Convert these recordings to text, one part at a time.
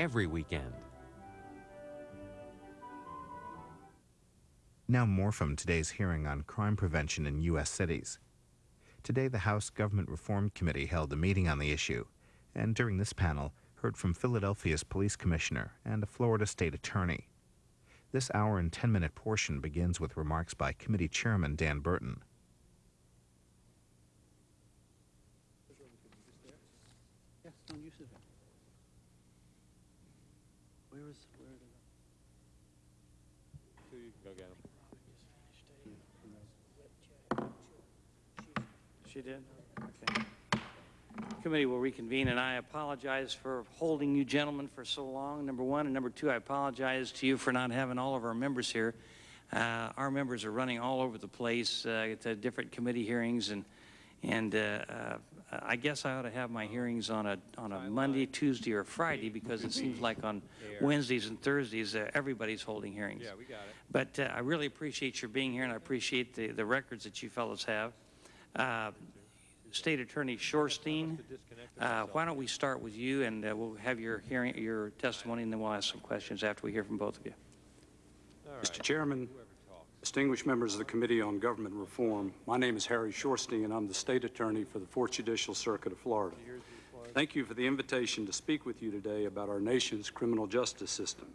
every weekend. Now more from today's hearing on crime prevention in U.S. cities. Today, the House Government Reform Committee held a meeting on the issue, and during this panel, heard from Philadelphia's police commissioner and a Florida state attorney. This hour and 10 minute portion begins with remarks by committee chairman Dan Burton. Yes, don't use it. Where is, where did Two, you can go get them. She did? Okay. Committee will reconvene, and I apologize for holding you gentlemen for so long, number one. And number two, I apologize to you for not having all of our members here. Uh, our members are running all over the place uh, to different committee hearings, and and uh, uh, I guess I ought to have my hearings on a on a Monday, Tuesday, or Friday because it seems like on Wednesdays and Thursdays uh, everybody's holding hearings. Yeah, we got it. But uh, I really appreciate your being here, and I appreciate the, the records that you fellows have. Uh, State Attorney Shorstein, uh, why don't we start with you, and uh, we'll have your hearing, your testimony, and then we'll ask some questions after we hear from both of you. All right. Mr. Chairman, distinguished members of the Committee on Government Reform, my name is Harry Shorstein, and I'm the State Attorney for the Fourth Judicial Circuit of Florida. Here's the floor. Thank you for the invitation to speak with you today about our nation's criminal justice system.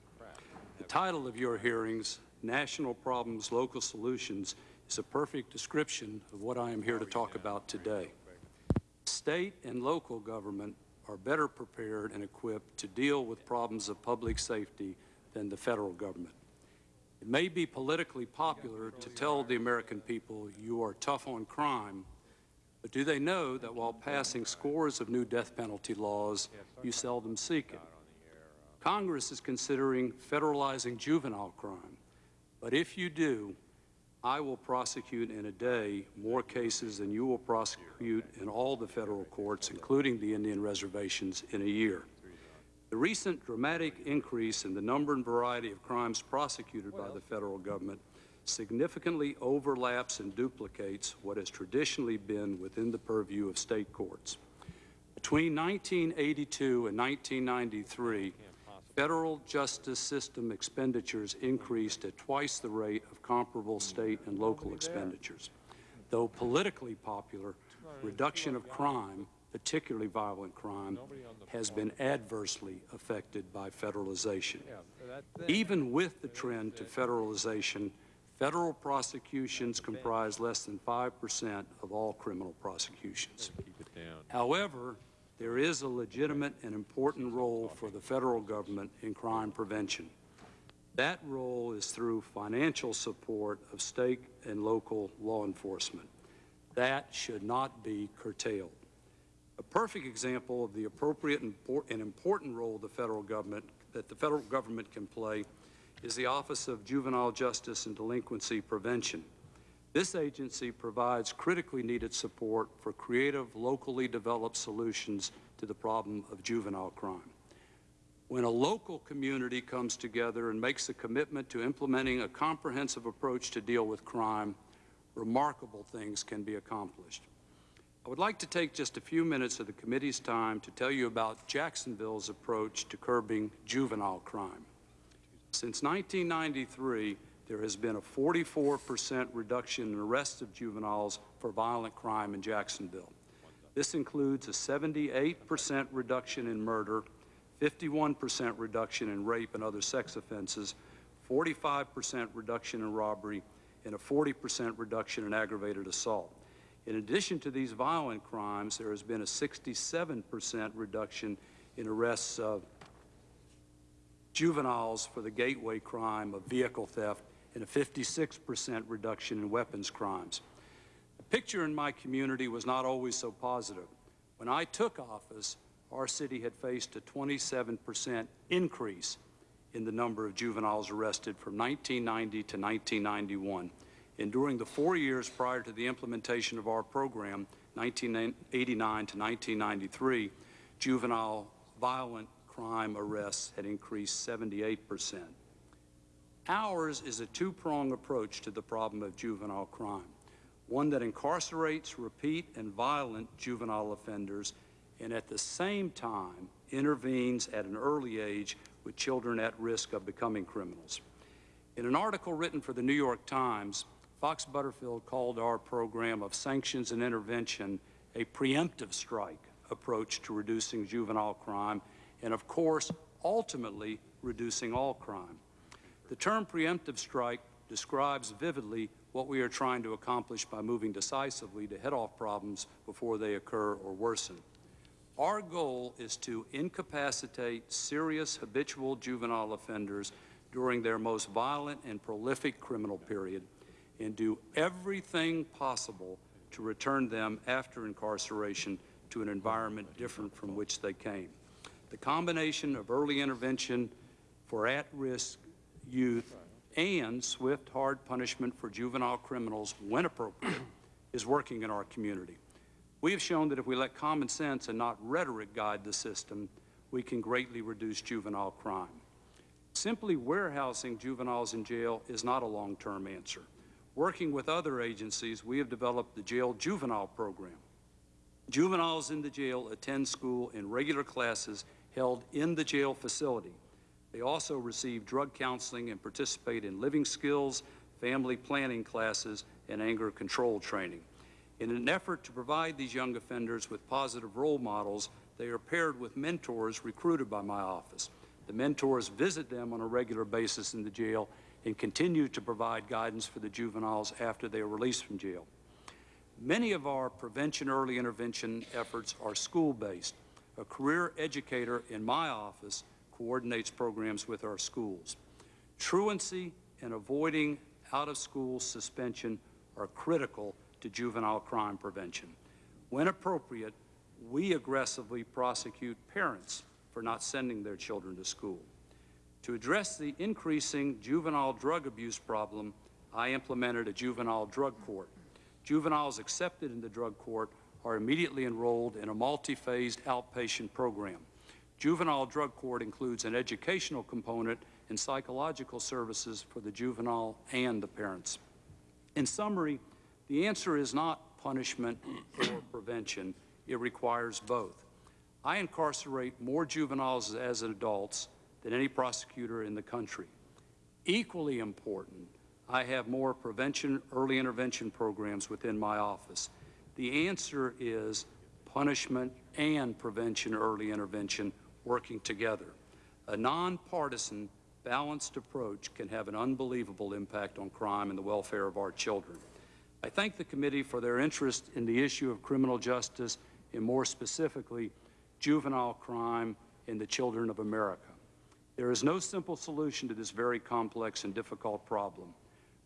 The title of your hearings, National Problems, Local Solutions, is a perfect description of what I am here to talk about today. State and local government are better prepared and equipped to deal with problems of public safety than the federal government. It may be politically popular to tell the American people you are tough on crime, but do they know that while passing scores of new death penalty laws, you seldom seek it? Congress is considering federalizing juvenile crime, but if you do, I will prosecute in a day more cases than you will prosecute in all the federal courts, including the Indian reservations, in a year. The recent dramatic increase in the number and variety of crimes prosecuted by the federal government significantly overlaps and duplicates what has traditionally been within the purview of state courts. Between 1982 and 1993, federal justice system expenditures increased at twice the rate of comparable state and local expenditures. Though politically popular, reduction of crime, particularly violent crime, has been adversely affected by federalization. Even with the trend to federalization, federal prosecutions comprise less than 5% of all criminal prosecutions. However, there is a legitimate and important role for the federal government in crime prevention. That role is through financial support of state and local law enforcement. That should not be curtailed. A perfect example of the appropriate and important role the federal government, that the federal government can play is the Office of Juvenile Justice and Delinquency Prevention. This agency provides critically needed support for creative, locally developed solutions to the problem of juvenile crime. When a local community comes together and makes a commitment to implementing a comprehensive approach to deal with crime, remarkable things can be accomplished. I would like to take just a few minutes of the committee's time to tell you about Jacksonville's approach to curbing juvenile crime. Since 1993, there has been a 44% reduction in arrests of juveniles for violent crime in Jacksonville. This includes a 78% reduction in murder, 51% reduction in rape and other sex offenses, 45% reduction in robbery, and a 40% reduction in aggravated assault. In addition to these violent crimes, there has been a 67% reduction in arrests of juveniles for the gateway crime of vehicle theft and a 56% reduction in weapons crimes. The picture in my community was not always so positive. When I took office, our city had faced a 27% increase in the number of juveniles arrested from 1990 to 1991. And during the four years prior to the implementation of our program, 1989 to 1993, juvenile violent crime arrests had increased 78 percent. Ours is a two-pronged approach to the problem of juvenile crime, one that incarcerates repeat and violent juvenile offenders and at the same time intervenes at an early age with children at risk of becoming criminals. In an article written for the New York Times, Fox Butterfield called our program of sanctions and intervention a preemptive strike approach to reducing juvenile crime and, of course, ultimately reducing all crime. The term preemptive strike describes vividly what we are trying to accomplish by moving decisively to head off problems before they occur or worsen. Our goal is to incapacitate serious habitual juvenile offenders during their most violent and prolific criminal period and do everything possible to return them after incarceration to an environment different from which they came. The combination of early intervention for at-risk youth and swift, hard punishment for juvenile criminals when appropriate is working in our community. We have shown that if we let common sense and not rhetoric guide the system, we can greatly reduce juvenile crime. Simply warehousing juveniles in jail is not a long-term answer. Working with other agencies, we have developed the Jail Juvenile Program. Juveniles in the jail attend school in regular classes held in the jail facility. They also receive drug counseling and participate in living skills, family planning classes, and anger control training. In an effort to provide these young offenders with positive role models, they are paired with mentors recruited by my office. The mentors visit them on a regular basis in the jail and continue to provide guidance for the juveniles after they are released from jail. Many of our prevention early intervention efforts are school-based. A career educator in my office coordinates programs with our schools. Truancy and avoiding out-of-school suspension are critical to juvenile crime prevention. When appropriate, we aggressively prosecute parents for not sending their children to school. To address the increasing juvenile drug abuse problem, I implemented a juvenile drug court. Juveniles accepted in the drug court are immediately enrolled in a multi-phased outpatient program. Juvenile drug court includes an educational component and psychological services for the juvenile and the parents. In summary, the answer is not punishment or prevention. It requires both. I incarcerate more juveniles as adults than any prosecutor in the country. Equally important, I have more prevention, early intervention programs within my office. The answer is punishment and prevention, early intervention working together. A nonpartisan, balanced approach can have an unbelievable impact on crime and the welfare of our children. I thank the committee for their interest in the issue of criminal justice and more specifically, juvenile crime in the children of America. There is no simple solution to this very complex and difficult problem.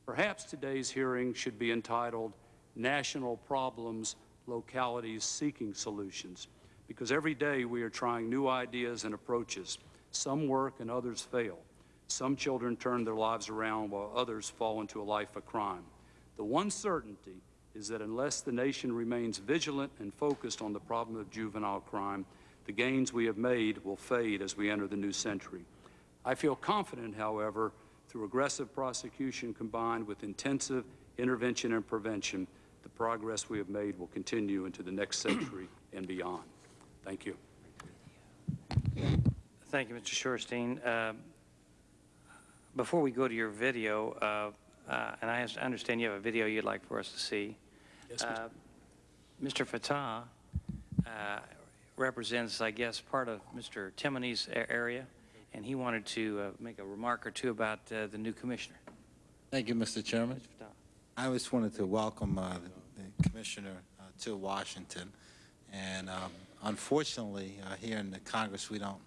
Perhaps today's hearing should be entitled National Problems, Localities Seeking Solutions, because every day we are trying new ideas and approaches. Some work and others fail. Some children turn their lives around while others fall into a life of crime. The one certainty is that unless the nation remains vigilant and focused on the problem of juvenile crime, the gains we have made will fade as we enter the new century. I feel confident, however, through aggressive prosecution combined with intensive intervention and prevention, the progress we have made will continue into the next century and beyond. Thank you. Thank you, Mr. Shorstein. Uh, Before we go to your video, uh, uh, and I understand you have a video you'd like for us to see. Yes, Mr. Uh, Mr. Fattah uh, represents, I guess, part of Mr. Timoney's area, and he wanted to uh, make a remark or two about uh, the new commissioner. Thank you, Mr. Chairman. Mr. Fattah. I just wanted to welcome uh, the the Commissioner uh, to Washington. And um, unfortunately, uh, here in the Congress, we don't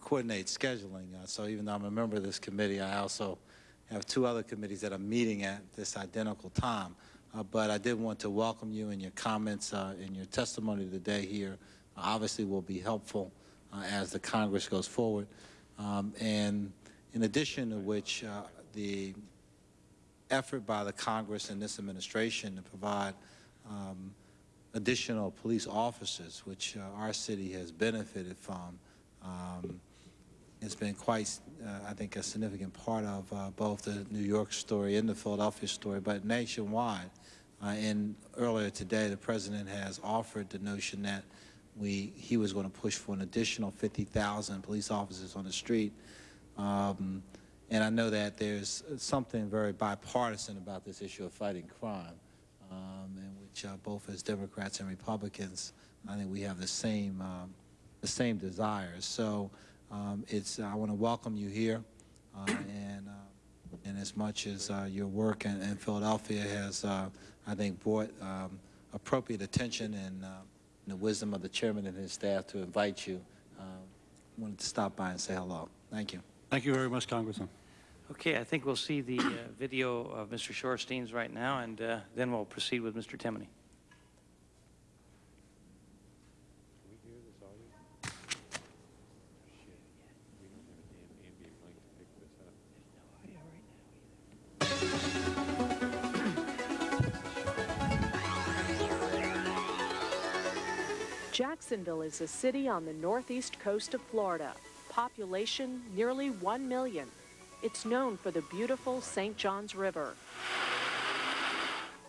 coordinate scheduling. Uh, So even though I'm a member of this committee, I also have two other committees that are meeting at this identical time. Uh, But I did want to welcome you and your comments uh, and your testimony today here obviously will be helpful uh, as the Congress goes forward. Um, And in addition to which, uh, the effort by the Congress and this administration to provide um, additional police officers, which uh, our city has benefited from, um, has been quite, uh, I think, a significant part of uh, both the New York story and the Philadelphia story, but nationwide. Uh, and earlier today, the President has offered the notion that we, he was going to push for an additional 50,000 police officers on the street. Um, and I know that there's something very bipartisan about this issue of fighting crime, um, in which uh, both as Democrats and Republicans, I think we have the same, um, the same desires. So um, it's, I want to welcome you here, uh, and, uh, and as much as uh, your work in, in Philadelphia has, uh, I think, brought um, appropriate attention and, the wisdom of the chairman and his staff to invite you, wanted to stop by and say hello. Thank you. Thank you very much, Congressman. Okay, I think we'll see the uh, video of Mr. Shorstein's right now, and uh, then we'll proceed with Mr. Timoney. Jacksonville is a city on the northeast coast of Florida. Population nearly 1 million. It's known for the beautiful St. Johns River.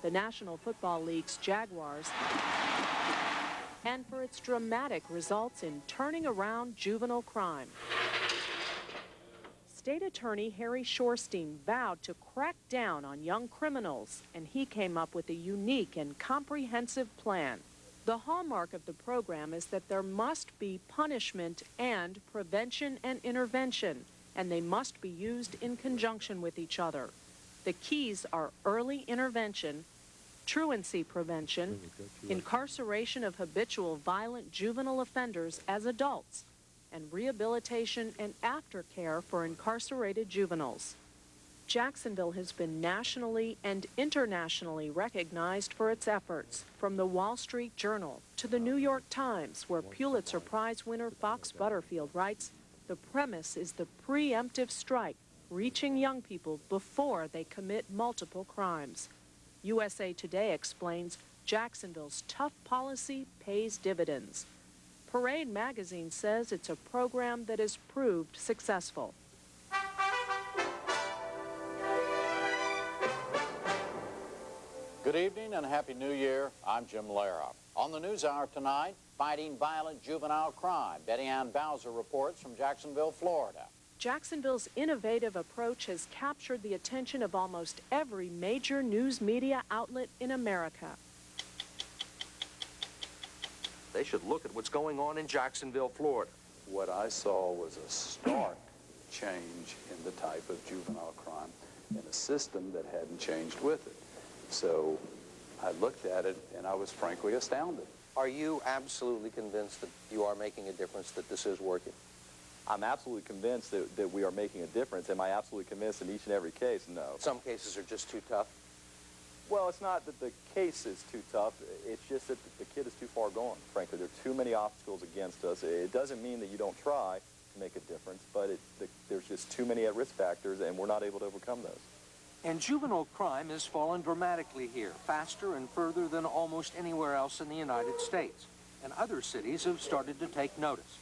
The National Football League's Jaguars and for its dramatic results in turning around juvenile crime. State Attorney Harry Shorstein vowed to crack down on young criminals, and he came up with a unique and comprehensive plan. The hallmark of the program is that there must be punishment and prevention and intervention, and they must be used in conjunction with each other. The keys are early intervention, truancy prevention, incarceration of habitual violent juvenile offenders as adults, and rehabilitation and aftercare for incarcerated juveniles. Jacksonville has been nationally and internationally recognized for its efforts, from the Wall Street Journal to the New York Times, where Pulitzer Prize winner Fox Butterfield writes, the premise is the preemptive strike, reaching young people before they commit multiple crimes. USA Today explains Jacksonville's tough policy pays dividends. Parade magazine says it's a program that has proved successful. Good evening and Happy New Year. I'm Jim Lehrer. On the News Hour tonight, fighting violent juvenile crime. Betty Ann Bowser reports from Jacksonville, Florida. Jacksonville's innovative approach has captured the attention of almost every major news media outlet in America. They should look at what's going on in Jacksonville, Florida. What I saw was a stark change in the type of juvenile crime in a system that hadn't changed with it. So I looked at it and I was frankly astounded. Are you absolutely convinced that you are making a difference, that this is working? I'm absolutely convinced that, that we are making a difference. Am I absolutely convinced in each and every case? No. Some cases are just too tough. Well, it's not that the case is too tough. It's just that the kid is too far gone, frankly. There are too many obstacles against us. It doesn't mean that you don't try to make a difference, but it, the, there's just too many at-risk factors, and we're not able to overcome those. And juvenile crime has fallen dramatically here, faster and further than almost anywhere else in the United States. And other cities have started to take notice.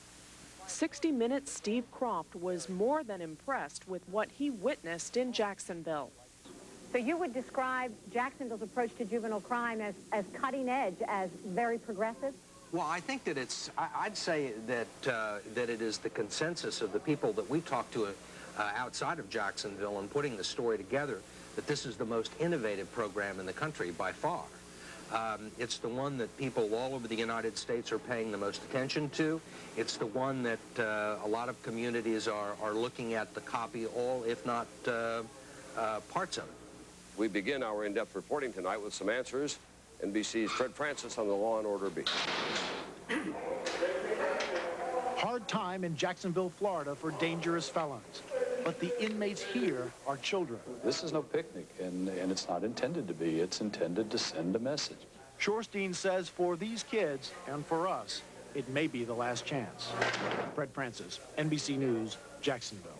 60 Minutes' Steve Kroft was more than impressed with what he witnessed in Jacksonville. So you would describe Jacksonville's approach to juvenile crime as, as cutting edge, as very progressive? Well, I think that it's, I, I'd say that, uh, that it is the consensus of the people that we talk to uh, outside of Jacksonville and putting the story together that this is the most innovative program in the country by far. Um, it's the one that people all over the United States are paying the most attention to. It's the one that uh, a lot of communities are, are looking at the copy all, if not uh, uh, parts of it. We begin our in-depth reporting tonight with some answers. NBC's Fred Francis on the Law and Order beat. Hard time in Jacksonville, Florida for dangerous felons. But the inmates here are children. This is no picnic, and, and it's not intended to be. It's intended to send a message. Shorstein says for these kids and for us, it may be the last chance. Fred Francis, NBC News, Jacksonville.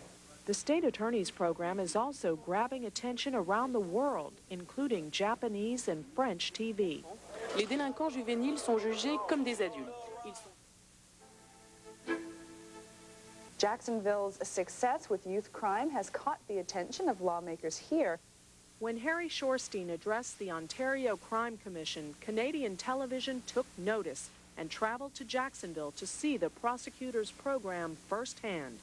The state attorney's program is also grabbing attention around the world, including Japanese and French TV. Les délinquants juvéniles sont jugés comme des adultes. Jacksonville's success with youth crime has caught the attention of lawmakers here. When Harry Shorstein addressed the Ontario Crime Commission, Canadian television took notice and traveled to Jacksonville to see the prosecutor's program firsthand.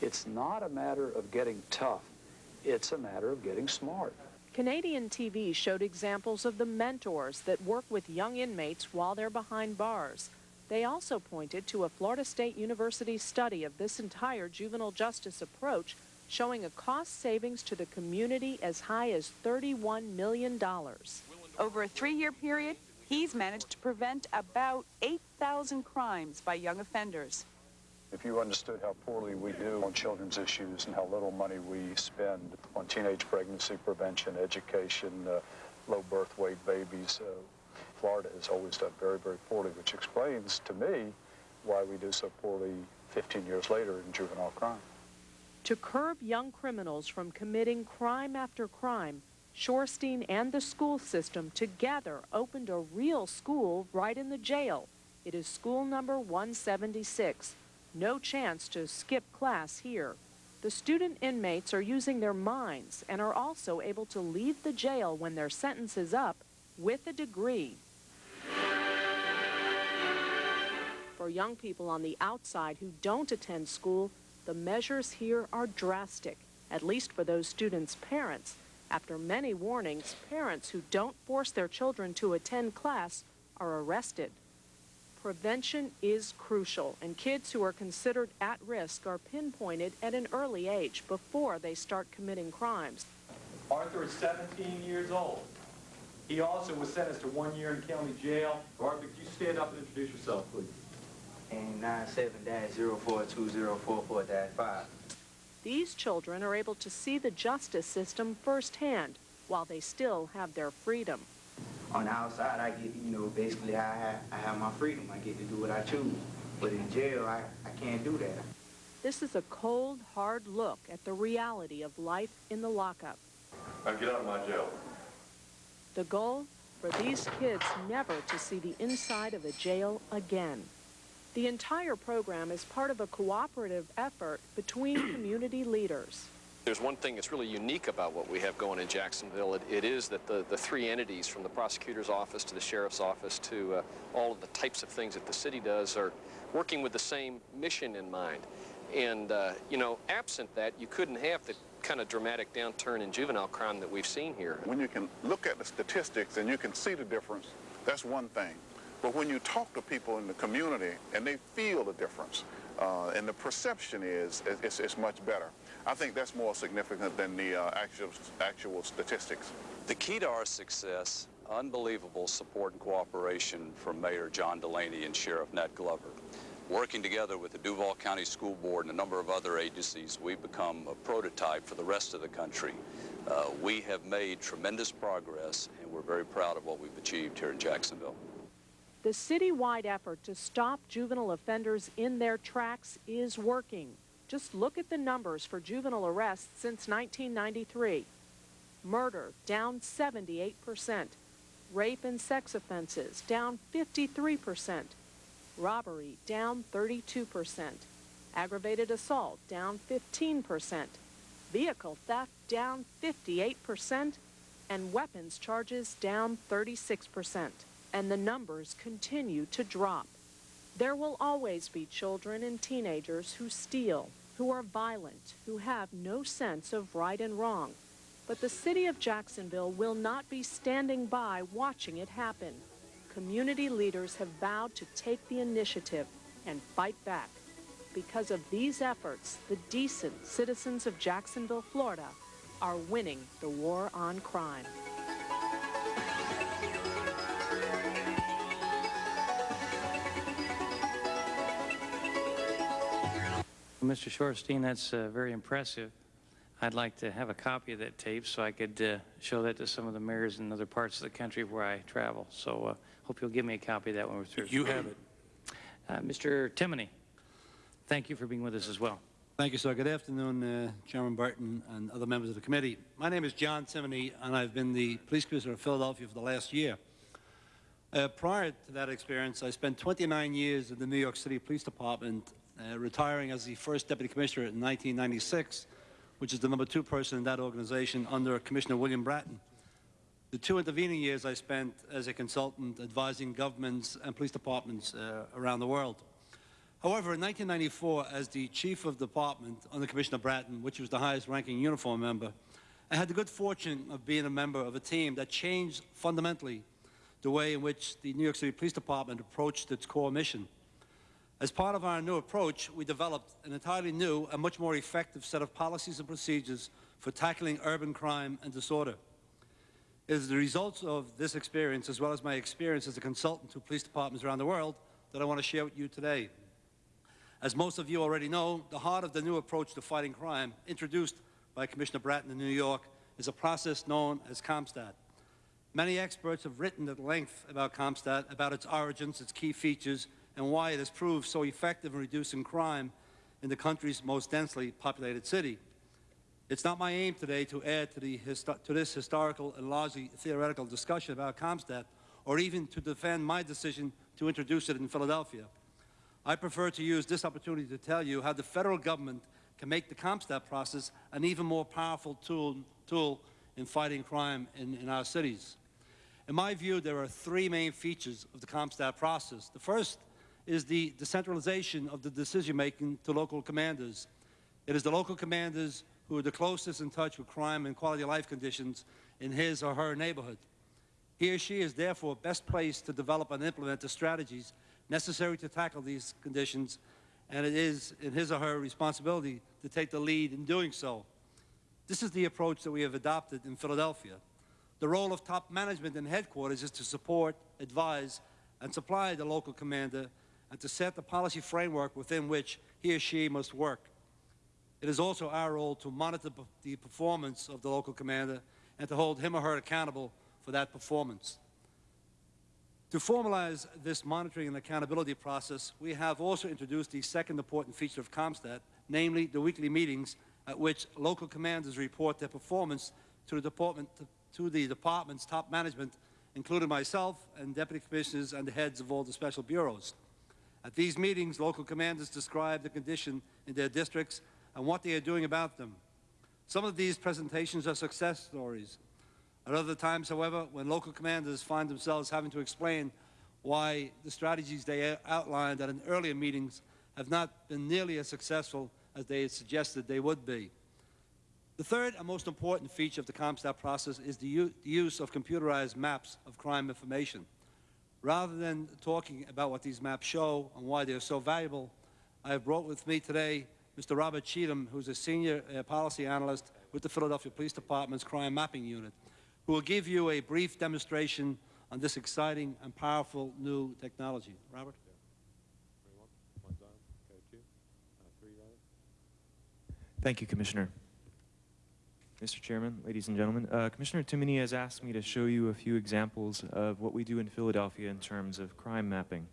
It's not a matter of getting tough. It's a matter of getting smart. Canadian TV showed examples of the mentors that work with young inmates while they're behind bars. They also pointed to a Florida State University study of this entire juvenile justice approach showing a cost savings to the community as high as $31 million. Over a three-year period, he's managed to prevent about 8,000 crimes by young offenders. If you understood how poorly we do on children's issues and how little money we spend on teenage pregnancy prevention, education, uh, low birth weight babies, uh, Florida has always done very, very poorly, which explains to me why we do so poorly 15 years later in juvenile crime. To curb young criminals from committing crime after crime, Shorstein and the school system together opened a real school right in the jail. It is school number 176. No chance to skip class here. The student inmates are using their minds and are also able to leave the jail when their sentence is up with a degree. For young people on the outside who don't attend school, the measures here are drastic, at least for those students' parents. After many warnings, parents who don't force their children to attend class are arrested. Prevention is crucial, and kids who are considered at risk are pinpointed at an early age before they start committing crimes. Arthur is 17 years old. He also was sentenced to one year in county jail. Arthur, could you stand up and introduce yourself, please? And 97-042044-5. These children are able to see the justice system firsthand while they still have their freedom. On the outside, I get, you know, basically I have, I have my freedom. I get to do what I choose. But in jail, I, I can't do that. This is a cold, hard look at the reality of life in the lockup. Now get out of my jail. The goal? For these kids never to see the inside of a jail again. The entire program is part of a cooperative effort between community leaders. There's one thing that's really unique about what we have going in Jacksonville. It, it is that the, the three entities, from the prosecutor's office to the sheriff's office to uh, all of the types of things that the city does, are working with the same mission in mind. And, uh, you know, absent that, you couldn't have the kind of dramatic downturn in juvenile crime that we've seen here. When you can look at the statistics and you can see the difference, that's one thing. But when you talk to people in the community and they feel the difference, uh, and the perception is it's, it's, much better. I think that's more significant than the uh, actual, actual statistics. The key to our success, unbelievable support and cooperation from Mayor John Delaney and Sheriff Nat Glover. Working together with the Duval County School Board and a number of other agencies, we've become a prototype for the rest of the country. Uh, we have made tremendous progress, and we're very proud of what we've achieved here in Jacksonville. The citywide effort to stop juvenile offenders in their tracks is working. Just look at the numbers for juvenile arrests since 1993. Murder down 78%. Rape and sex offenses down 53%. Robbery down 32%. Aggravated assault down 15%. Vehicle theft down 58%. And weapons charges down 36% and the numbers continue to drop. There will always be children and teenagers who steal, who are violent, who have no sense of right and wrong. But the city of Jacksonville will not be standing by watching it happen. Community leaders have vowed to take the initiative and fight back. Because of these efforts, the decent citizens of Jacksonville, Florida, are winning the war on crime. Mr. Shorstein, that's uh, very impressive. I'd like to have a copy of that tape so I could uh, show that to some of the mayors in other parts of the country where I travel. So uh, hope you'll give me a copy of that when we're through. You have it. Uh, Mr. Timoney, thank you for being with us as well. Thank you, sir. Good afternoon, uh, Chairman Burton and other members of the committee. My name is John Timoney, and I've been the police commissioner of Philadelphia for the last year. Uh, prior to that experience, I spent 29 years in the New York City Police Department uh, retiring as the first deputy commissioner in 1996, which is the number two person in that organization under Commissioner William Bratton. the two intervening years I spent as a consultant advising governments and police departments uh, around the world. However, in 1994, as the chief of department under Commissioner Bratton, which was the highest ranking uniform member, I had the good fortune of being a member of a team that changed fundamentally the way in which the New York City Police Department approached its core mission. As part of our new approach, we developed an entirely new and much more effective set of policies and procedures for tackling urban crime and disorder. It is the results of this experience, as well as my experience as a consultant to police departments around the world, that I want to share with you today. As most of you already know, the heart of the new approach to fighting crime, introduced by Commissioner Bratton in New York, is a process known as CompStat. Many experts have written at length about CompStat, about its origins, its key features, and why it has proved so effective in reducing crime in the country's most densely populated city. It's not my aim today to add to, the to this historical and largely theoretical discussion about CompStat, or even to defend my decision to introduce it in Philadelphia. I prefer to use this opportunity to tell you how the federal government can make the CompStat process an even more powerful tool, tool in fighting crime in, in our cities. In my view, there are three main features of the CompStat process. The first is the decentralization of the decision-making to local commanders. It is the local commanders who are the closest in touch with crime and quality of life conditions in his or her neighborhood. He or she is therefore best placed to develop and implement the strategies necessary to tackle these conditions, and it is in his or her responsibility to take the lead in doing so. This is the approach that we have adopted in Philadelphia. The role of top management and headquarters is to support, advise, and supply the local commander and to set the policy framework within which he or she must work. It is also our role to monitor the performance of the local commander and to hold him or her accountable for that performance. To formalize this monitoring and accountability process, we have also introduced the second important feature of CompStat, namely the weekly meetings at which local commanders report their performance to the department, to the department's top management, including myself and deputy commissioners and the heads of all the special bureaus. At these meetings, local commanders describe the condition in their districts and what they are doing about them. Some of these presentations are success stories, at other times, however, when local commanders find themselves having to explain why the strategies they outlined at an earlier meetings have not been nearly as successful as they had suggested they would be. The third and most important feature of the CompStat process is the, the use of computerized maps of crime information. Rather than talking about what these maps show and why they're so valuable, I have brought with me today Mr. Robert Cheatham, who's a senior uh, policy analyst with the Philadelphia Police Department's Crime Mapping Unit who will give you a brief demonstration on this exciting and powerful new technology. Robert? Thank you, Commissioner. Mr. Chairman, ladies and gentlemen, uh, Commissioner Timoney has asked me to show you a few examples of what we do in Philadelphia in terms of crime mapping.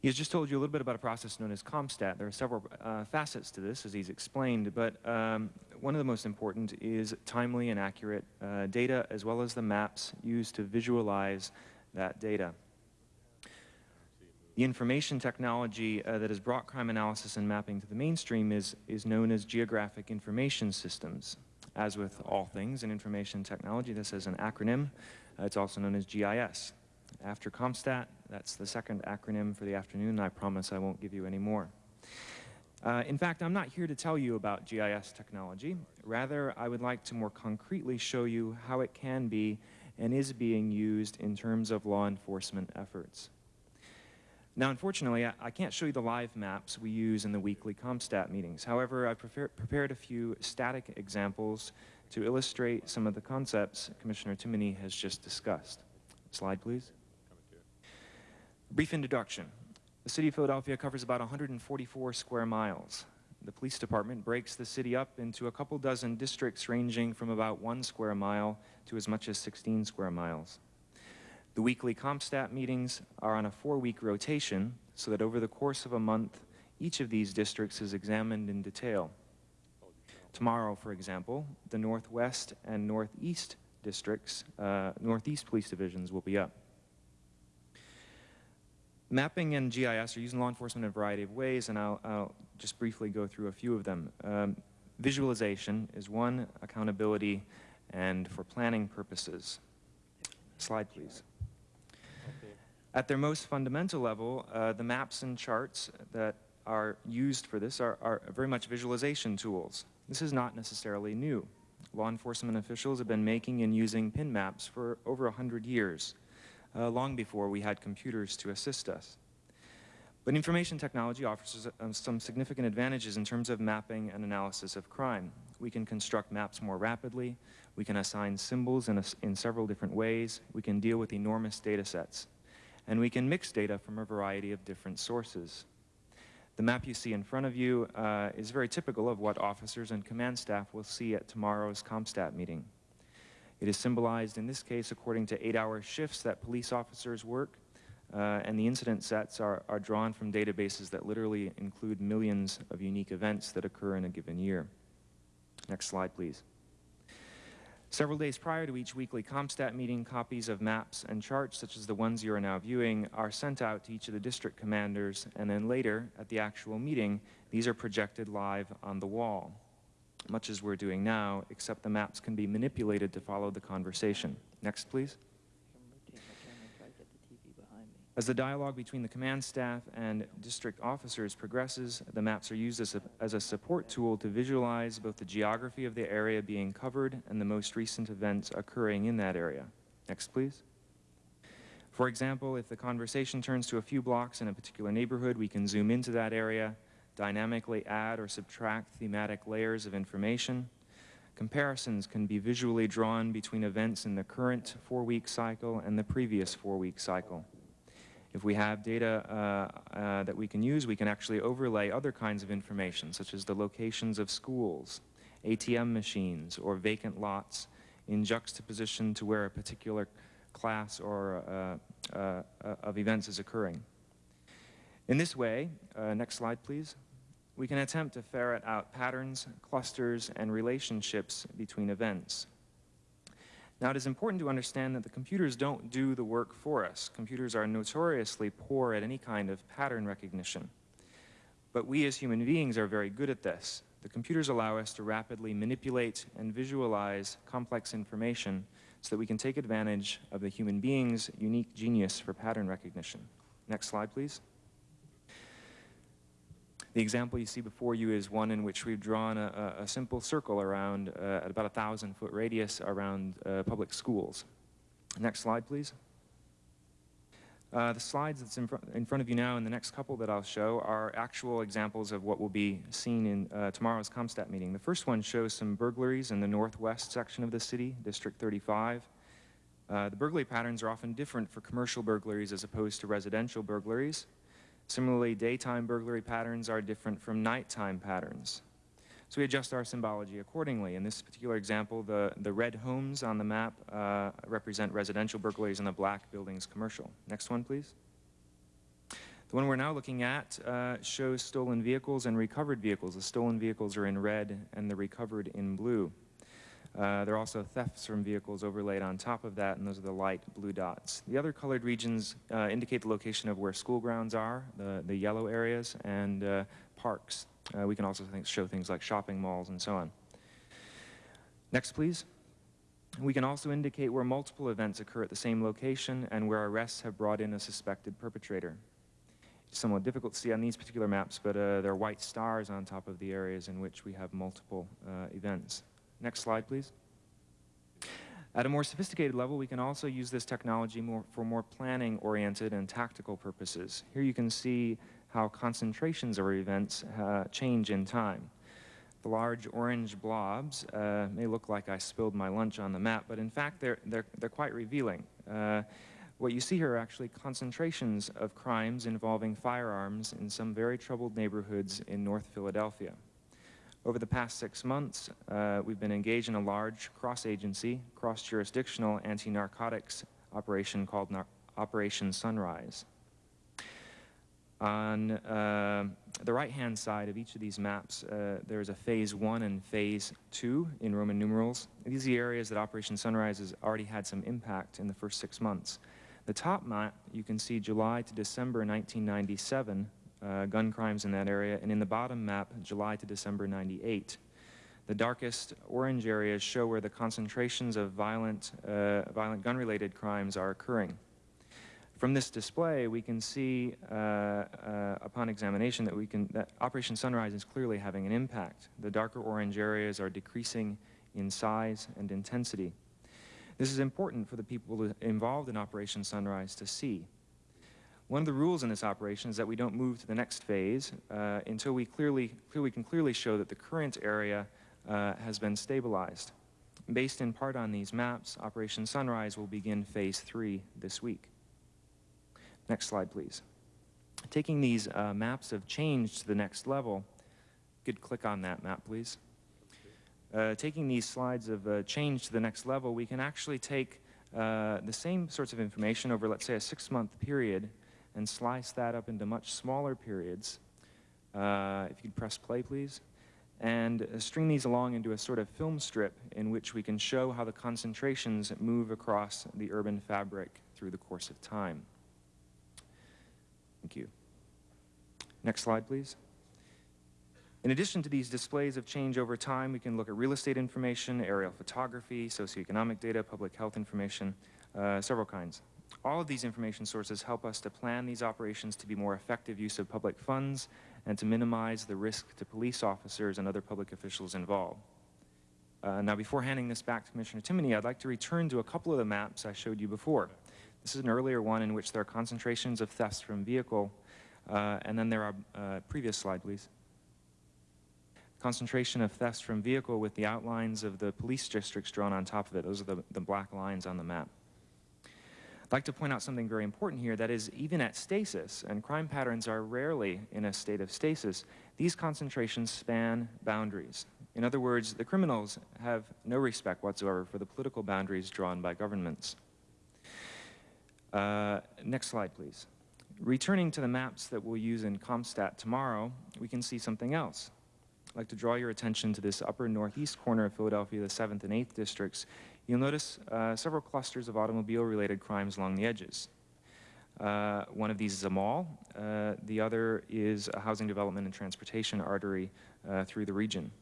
He has just told you a little bit about a process known as CompStat. There are several uh, facets to this, as he's explained, but um, one of the most important is timely and accurate uh, data, as well as the maps used to visualize that data. The information technology uh, that has brought crime analysis and mapping to the mainstream is, is known as geographic information systems. As with all things in information technology, this is an acronym. Uh, it's also known as GIS. After CompStat, that's the second acronym for the afternoon. I promise I won't give you any more. Uh, in fact, I'm not here to tell you about GIS technology. Rather, I would like to more concretely show you how it can be and is being used in terms of law enforcement efforts. Now, unfortunately, I, I can't show you the live maps we use in the weekly CompStat meetings. However, I've prepared a few static examples to illustrate some of the concepts Commissioner Timoney has just discussed. Slide, please. Brief introduction. The city of Philadelphia covers about 144 square miles. The police department breaks the city up into a couple dozen districts ranging from about one square mile to as much as 16 square miles. The weekly CompStat meetings are on a four-week rotation so that over the course of a month, each of these districts is examined in detail. Tomorrow, for example, the Northwest and Northeast districts, uh, Northeast police divisions will be up. Mapping and GIS are used in law enforcement in a variety of ways, and I'll, I'll just briefly go through a few of them. Um, visualization is one, accountability and for planning purposes. Slide, please. At their most fundamental level, uh, the maps and charts that are used for this are, are very much visualization tools. This is not necessarily new. Law enforcement officials have been making and using pin maps for over 100 years, uh, long before we had computers to assist us. But information technology offers uh, some significant advantages in terms of mapping and analysis of crime. We can construct maps more rapidly, we can assign symbols in, a, in several different ways, we can deal with enormous data sets, and we can mix data from a variety of different sources. The map you see in front of you uh, is very typical of what officers and command staff will see at tomorrow's CompStat meeting. It is symbolized in this case according to eight-hour shifts that police officers work, uh, and the incident sets are, are drawn from databases that literally include millions of unique events that occur in a given year. Next slide, please. Several days prior to each weekly CompStat meeting, copies of maps and charts, such as the ones you are now viewing, are sent out to each of the district commanders, and then later, at the actual meeting, these are projected live on the wall, much as we're doing now, except the maps can be manipulated to follow the conversation. Next, please. As the dialogue between the command staff and district officers progresses, the maps are used as a, as a, support tool to visualize both the geography of the area being covered and the most recent events occurring in that area. Next, please. For example, if the conversation turns to a few blocks in a particular neighborhood, we can zoom into that area, dynamically add or subtract thematic layers of information. Comparisons can be visually drawn between events in the current four-week cycle and the previous four-week cycle. If we have data uh, uh, that we can use, we can actually overlay other kinds of information, such as the locations of schools, ATM machines, or vacant lots in juxtaposition to where a particular class or uh, uh, uh of events is occurring. In this way, uh, next slide please, we can attempt to ferret out patterns, clusters, and relationships between events. Now, it is important to understand that the computers don't do the work for us. Computers are notoriously poor at any kind of pattern recognition. But we as human beings are very good at this. The computers allow us to rapidly manipulate and visualize complex information so that we can take advantage of the human being's unique genius for pattern recognition. Next slide, please. The example you see before you is one in which we've drawn a, a simple circle around, uh, at about a thousand foot radius around uh, public schools. Next slide, please. Uh, the slides that's in, fr in, front of you now and the next couple that I'll show are actual examples of what will be seen in uh, tomorrow's CompStat meeting. The first one shows some burglaries in the northwest section of the city, District 35. Uh, the burglary patterns are often different for commercial burglaries as opposed to residential burglaries. Similarly, daytime burglary patterns are different from nighttime patterns. So we adjust our symbology accordingly. In this particular example, the, the red homes on the map uh, represent residential burglaries and the black buildings commercial. Next one, please. The one we're now looking at uh, shows stolen vehicles and recovered vehicles. The stolen vehicles are in red and the recovered in blue. Uh, there are also thefts from vehicles overlaid on top of that, and those are the light blue dots. The other colored regions uh, indicate the location of where school grounds are, the, the yellow areas, and uh, parks. Uh, we can also think, show things like shopping malls and so on. Next, please. We can also indicate where multiple events occur at the same location and where arrests have brought in a suspected perpetrator. It's somewhat difficult to see on these particular maps, but uh, there are white stars on top of the areas in which we have multiple uh, events. Next slide, please. At a more sophisticated level, we can also use this technology more, for more planning-oriented and tactical purposes. Here you can see how concentrations of events uh, change in time. The large orange blobs uh, may look like I spilled my lunch on the map, but in fact they're, they're, they're quite revealing. Uh, what you see here are actually concentrations of crimes involving firearms in some very troubled neighborhoods in North Philadelphia. Over the past six months, uh, we've been engaged in a large cross-agency, cross-jurisdictional anti-narcotics operation called Nar Operation Sunrise. On uh, the right-hand side of each of these maps, uh, there's a phase one and phase two in Roman numerals. These are the areas that Operation Sunrise has already had some impact in the first six months. The top map, you can see July to December 1997, uh, gun crimes in that area, and in the bottom map, July to December 98. The darkest orange areas show where the concentrations of violent, uh, violent gun-related crimes are occurring. From this display, we can see, uh, uh, upon examination, that we can that Operation Sunrise is clearly having an impact. The darker orange areas are decreasing in size and intensity. This is important for the people involved in Operation Sunrise to see. One of the rules in this operation is that we don't move to the next phase uh, until we clearly, we can clearly show that the current area uh, has been stabilized. Based in part on these maps, Operation Sunrise will begin phase three this week. Next slide, please. Taking these uh, maps of change to the next level, could click on that map, please. Uh, taking these slides of uh, change to the next level, we can actually take uh, the same sorts of information over, let's say, a six-month period and slice that up into much smaller periods. Uh, if you could press play, please. And uh, string these along into a sort of film strip in which we can show how the concentrations move across the urban fabric through the course of time. Thank you. Next slide, please. In addition to these displays of change over time, we can look at real estate information, aerial photography, socioeconomic data, public health information, uh, several kinds. All of these information sources help us to plan these operations to be more effective use of public funds and to minimize the risk to police officers and other public officials involved. Uh, now, before handing this back to Commissioner Timoney, I'd like to return to a couple of the maps I showed you before. This is an earlier one in which there are concentrations of thefts from vehicle, uh, and then there are, uh, previous slide, please. Concentration of thefts from vehicle with the outlines of the police districts drawn on top of it. Those are the, the black lines on the map. I'd like to point out something very important here, that is, even at stasis, and crime patterns are rarely in a state of stasis, these concentrations span boundaries. In other words, the criminals have no respect whatsoever for the political boundaries drawn by governments. Uh, next slide, please. Returning to the maps that we'll use in CompStat tomorrow, we can see something else. I'd like to draw your attention to this upper northeast corner of Philadelphia, the 7th and 8th districts. You'll notice uh, several clusters of automobile-related crimes along the edges. Uh, one of these is a mall. Uh, the other is a housing development and transportation artery uh, through the region.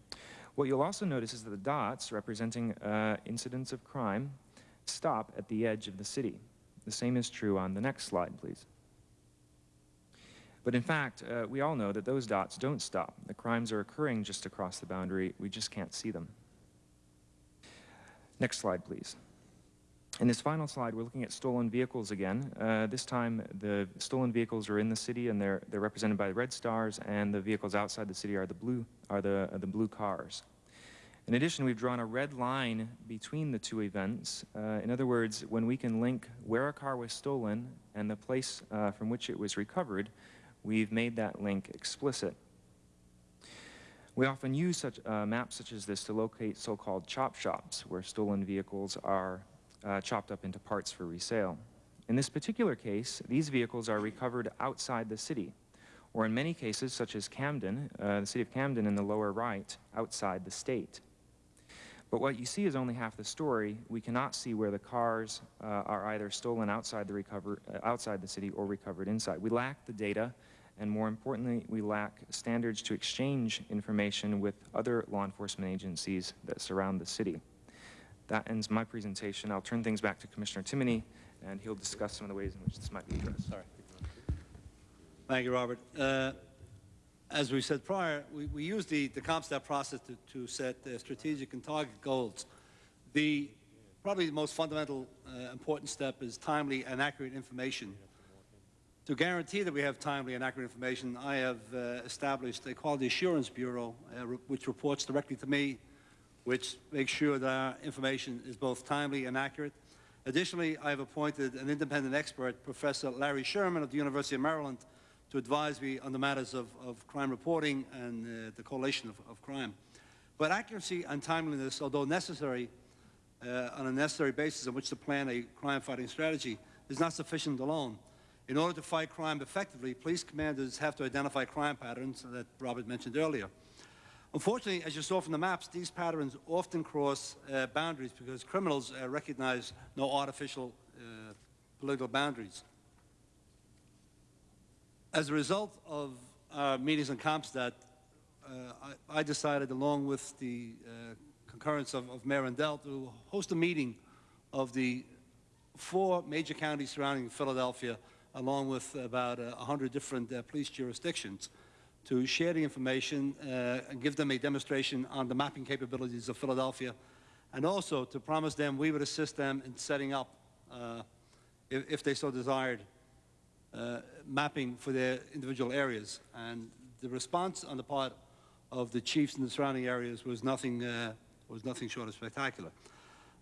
What you'll also notice is that the dots representing uh, incidents of crime stop at the edge of the city. The same is true on the next slide, please. But in fact, uh, we all know that those dots don't stop. The crimes are occurring just across the boundary. We just can't see them. Next slide, please. In this final slide, we're looking at stolen vehicles again. Uh, this time, the stolen vehicles are in the city, and they're, they're represented by the red stars, and the vehicles outside the city are the blue, are the, the blue cars. In addition, we've drawn a red line between the two events. Uh, in other words, when we can link where a car was stolen and the place uh, from which it was recovered, we've made that link explicit. We often use such uh, maps such as this to locate so-called chop shops, where stolen vehicles are uh, chopped up into parts for resale. In this particular case, these vehicles are recovered outside the city, or in many cases, such as Camden, uh, the city of Camden in the lower right, outside the state. But what you see is only half the story. We cannot see where the cars uh, are either stolen outside the, recover, uh, outside the city or recovered inside. We lack the data, and more importantly, we lack standards to exchange information with other law enforcement agencies that surround the city. That ends my presentation. I'll turn things back to Commissioner Timoney, and he'll discuss some of the ways in which this might be addressed. Sorry. Thank you, Robert. Uh, as we said prior, we, we use the, the CompStat process to, to set uh, strategic and target goals. The probably the most fundamental uh, important step is timely and accurate information. To guarantee that we have timely and accurate information, I have uh, established a Quality Assurance Bureau, uh, re which reports directly to me, which makes sure that our information is both timely and accurate. Additionally, I have appointed an independent expert, Professor Larry Sherman of the University of Maryland, to advise me on the matters of, of crime reporting and uh, the correlation of, of, crime. But accuracy and timeliness, although necessary uh, on a necessary basis on which to plan a crime-fighting strategy, is not sufficient alone. In order to fight crime effectively, police commanders have to identify crime patterns that Robert mentioned earlier. Unfortunately, as you saw from the maps, these patterns often cross uh, boundaries because criminals uh, recognize no artificial uh, political boundaries. As a result of our meetings on CompStat, uh, I, I decided, along with the uh, concurrence of, of Mayor Rendell, to host a meeting of the four major counties surrounding Philadelphia, along with about uh, 100 different uh, police jurisdictions, to share the information uh, and give them a demonstration on the mapping capabilities of Philadelphia, and also to promise them we would assist them in setting up, uh, if, if they so desired, uh, mapping for their individual areas. And the response on the part of the chiefs in the surrounding areas was nothing, was nothing short of spectacular.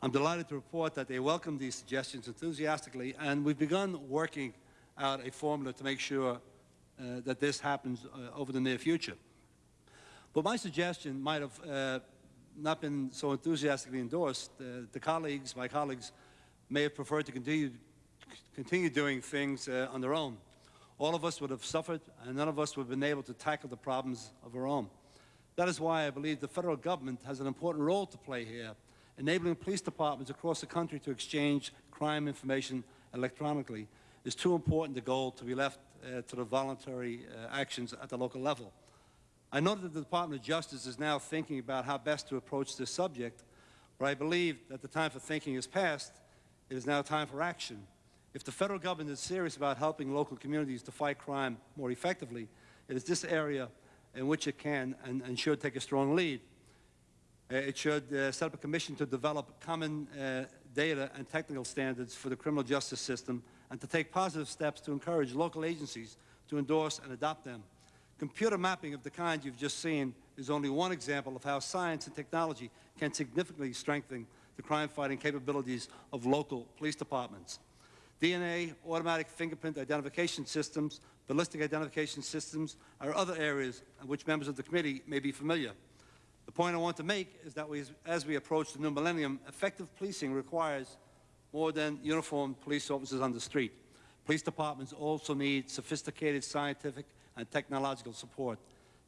I'm delighted to report that they welcomed these suggestions enthusiastically, and we've begun working out a formula to make sure uh, that this happens uh, over the near future. But my suggestion might have uh, not been so enthusiastically endorsed. Uh, the colleagues, my colleagues, may have preferred to continue, continue doing things uh, on their own. All of us would have suffered, and none of us would have been able to tackle the problems of our own. That is why I believe the federal government has an important role to play here enabling police departments across the country to exchange crime information electronically is too important a goal to be left uh, to the voluntary uh, actions at the local level. I know that the Department of Justice is now thinking about how best to approach this subject, but I believe that the time for thinking is past. It is now time for action. If the federal government is serious about helping local communities to fight crime more effectively, it is this area in which it can and, and should take a strong lead. Uh, it should uh, set up a commission to develop common uh, data and technical standards for the criminal justice system and to take positive steps to encourage local agencies to endorse and adopt them. Computer mapping of the kind you've just seen is only one example of how science and technology can significantly strengthen the crime-fighting capabilities of local police departments. DNA, automatic fingerprint identification systems, ballistic identification systems are other areas in which members of the committee may be familiar. The point I want to make is that we, as we approach the new millennium, effective policing requires more than uniformed police officers on the street. Police departments also need sophisticated scientific and technological support.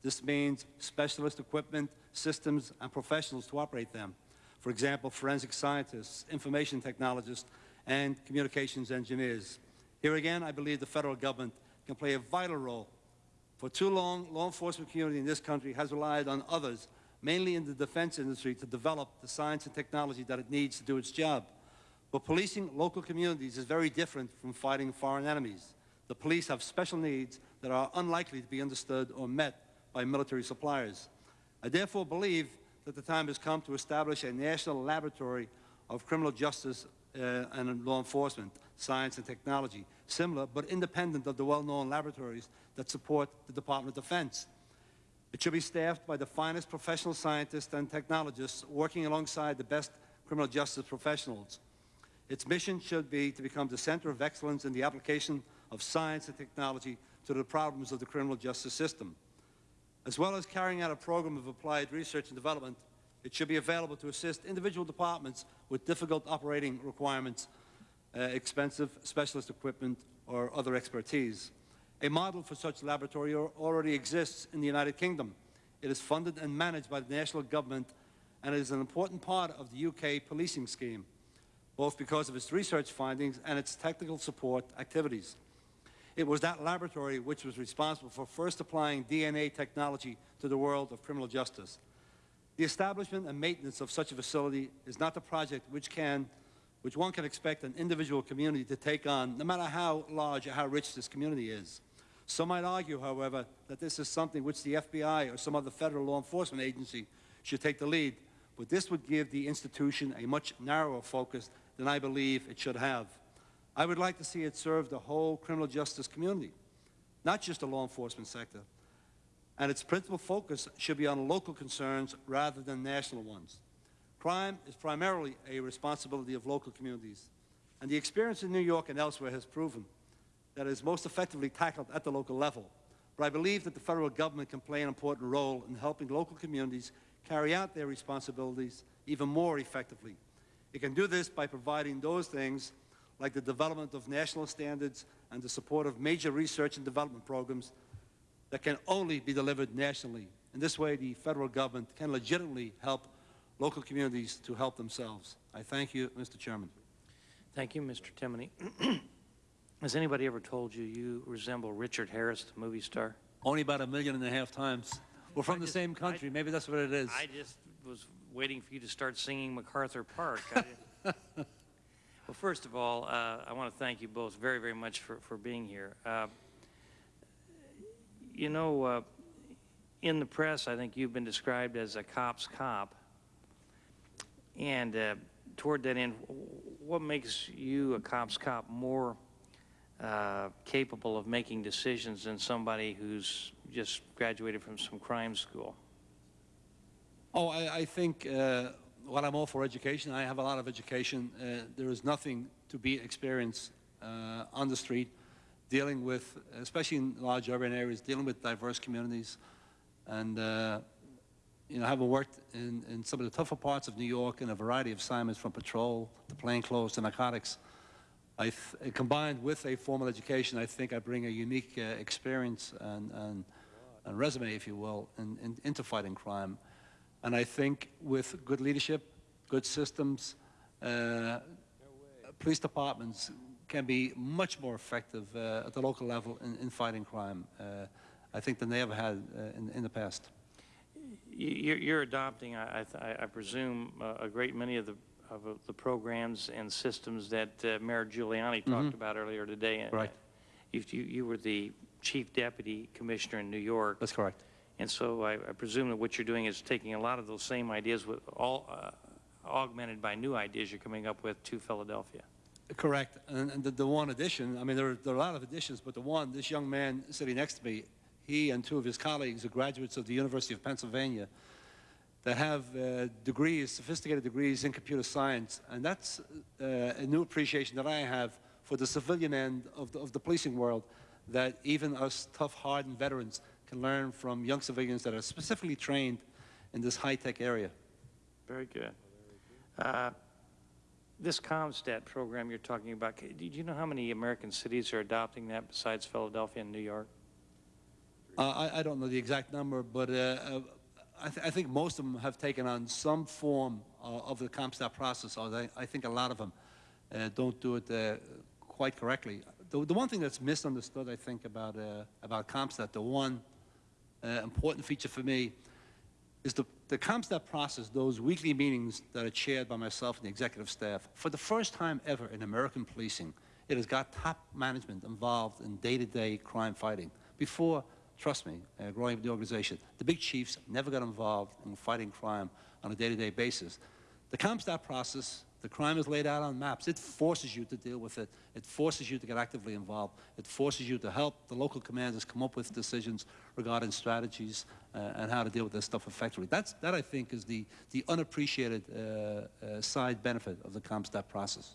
This means specialist equipment, systems, and professionals to operate them. For example, forensic scientists, information technologists, and communications engineers. Here again, I believe the federal government can play a vital role. For too long, law enforcement community in this country has relied on others mainly in the defense industry, to develop the science and technology that it needs to do its job. But policing local communities is very different from fighting foreign enemies. The police have special needs that are unlikely to be understood or met by military suppliers. I therefore believe that the time has come to establish a national laboratory of criminal justice uh, and law enforcement, science and technology, similar but independent of the well-known laboratories that support the Department of Defense. It should be staffed by the finest professional scientists and technologists working alongside the best criminal justice professionals. Its mission should be to become the center of excellence in the application of science and technology to the problems of the criminal justice system. As well as carrying out a program of applied research and development, it should be available to assist individual departments with difficult operating requirements, uh, expensive specialist equipment, or other expertise. A model for such laboratory already exists in the United Kingdom. It is funded and managed by the national government and is an important part of the UK policing scheme, both because of its research findings and its technical support activities. It was that laboratory which was responsible for first applying DNA technology to the world of criminal justice. The establishment and maintenance of such a facility is not the project which can which one can expect an individual community to take on, no matter how large or how rich this community is. Some might argue, however, that this is something which the FBI or some other federal law enforcement agency should take the lead, but this would give the institution a much narrower focus than I believe it should have. I would like to see it serve the whole criminal justice community, not just the law enforcement sector. And its principal focus should be on local concerns rather than national ones. Crime is primarily a responsibility of local communities, and the experience in New York and elsewhere has proven that it is most effectively tackled at the local level. But I believe that the federal government can play an important role in helping local communities carry out their responsibilities even more effectively. It can do this by providing those things like the development of national standards and the support of major research and development programs that can only be delivered nationally. In this way, the federal government can legitimately help local communities to help themselves. I thank you, Mr. Chairman. Thank you, Mr. Timoney. Has anybody ever told you you resemble Richard Harris, the movie star? Only about a million and a half times. We're from I the just- same I- country. Maybe that's what it is. I just was waiting for you to start singing MacArthur Park. I well, first of all, uh, I want to thank you both very, very much for, for being here. Uh, you know, uh, in the press, I think you've been described as a cop's cop. And uh, toward that end, what makes you a cop's cop more uh, capable of making decisions than somebody who's just graduated from some crime school? Oh, I, I think uh, while I'm all for education, I have a lot of education. Uh, there is nothing to be experienced uh, on the street, dealing with, especially in large urban areas, dealing with diverse communities. And, uh, you know, having worked in, in some of the tougher parts of New York in a variety of assignments from patrol to plainclothes to narcotics, I combined with a formal education, I think I bring a unique uh, experience and, and, and resume, if you will, in, in, into fighting crime. And I think with good leadership, good systems, uh, police departments can be much more effective uh, at the local level in, in fighting crime, uh, I think, than they ever had uh, in, in the past. You- You're, adopting, I, I I presume, uh, a great many of the, of uh, the programs and systems that uh, Mayor Giuliani talked Mhm. about earlier today. Right. You you were the chief deputy commissioner in New York. That's correct. And so I, I presume that what you're doing is taking a lot of those same ideas with all, uh, augmented by new ideas you're coming up with to Philadelphia. Correct. And, and the, the one addition, I mean, there are, there are a lot of additions, but the one, this young man sitting next to me, he and two of his colleagues are graduates of the University of Pennsylvania that have uh, degrees, sophisticated degrees in computer science. And that's uh, a new appreciation that I have for the civilian end of the, of the policing world, that even us tough, hardened veterans can learn from young civilians that are specifically trained in this high-tech area. Very good. Uh, This CompStat program you're talking about, do you know how many American cities are adopting that besides Philadelphia and New York? Uh, I, I don't know the exact number, but uh, uh, I, th I think most of them have taken on some form uh, of the CompStat process, I think a lot of them uh, don't do it uh, quite correctly. The, the one thing that's misunderstood, I think, about, uh, about CompStat, the one uh, important feature for me, is the, the CompStat process, those weekly meetings that are chaired by myself and the executive staff. For the first time ever in American policing, it has got top management involved in day-to-day crime fighting. Before, trust me, uh, growing up the organization, the big chiefs never got involved in fighting crime on a day-to-day basis. The CompStat process, the crime is laid out on maps. It forces you to deal with it. It forces you to get actively involved. It forces you to help the local commanders come up with decisions regarding strategies uh, and how to deal with this stuff effectively. That's, that, I think, is the, the unappreciated uh, uh, side benefit of the CompStat process.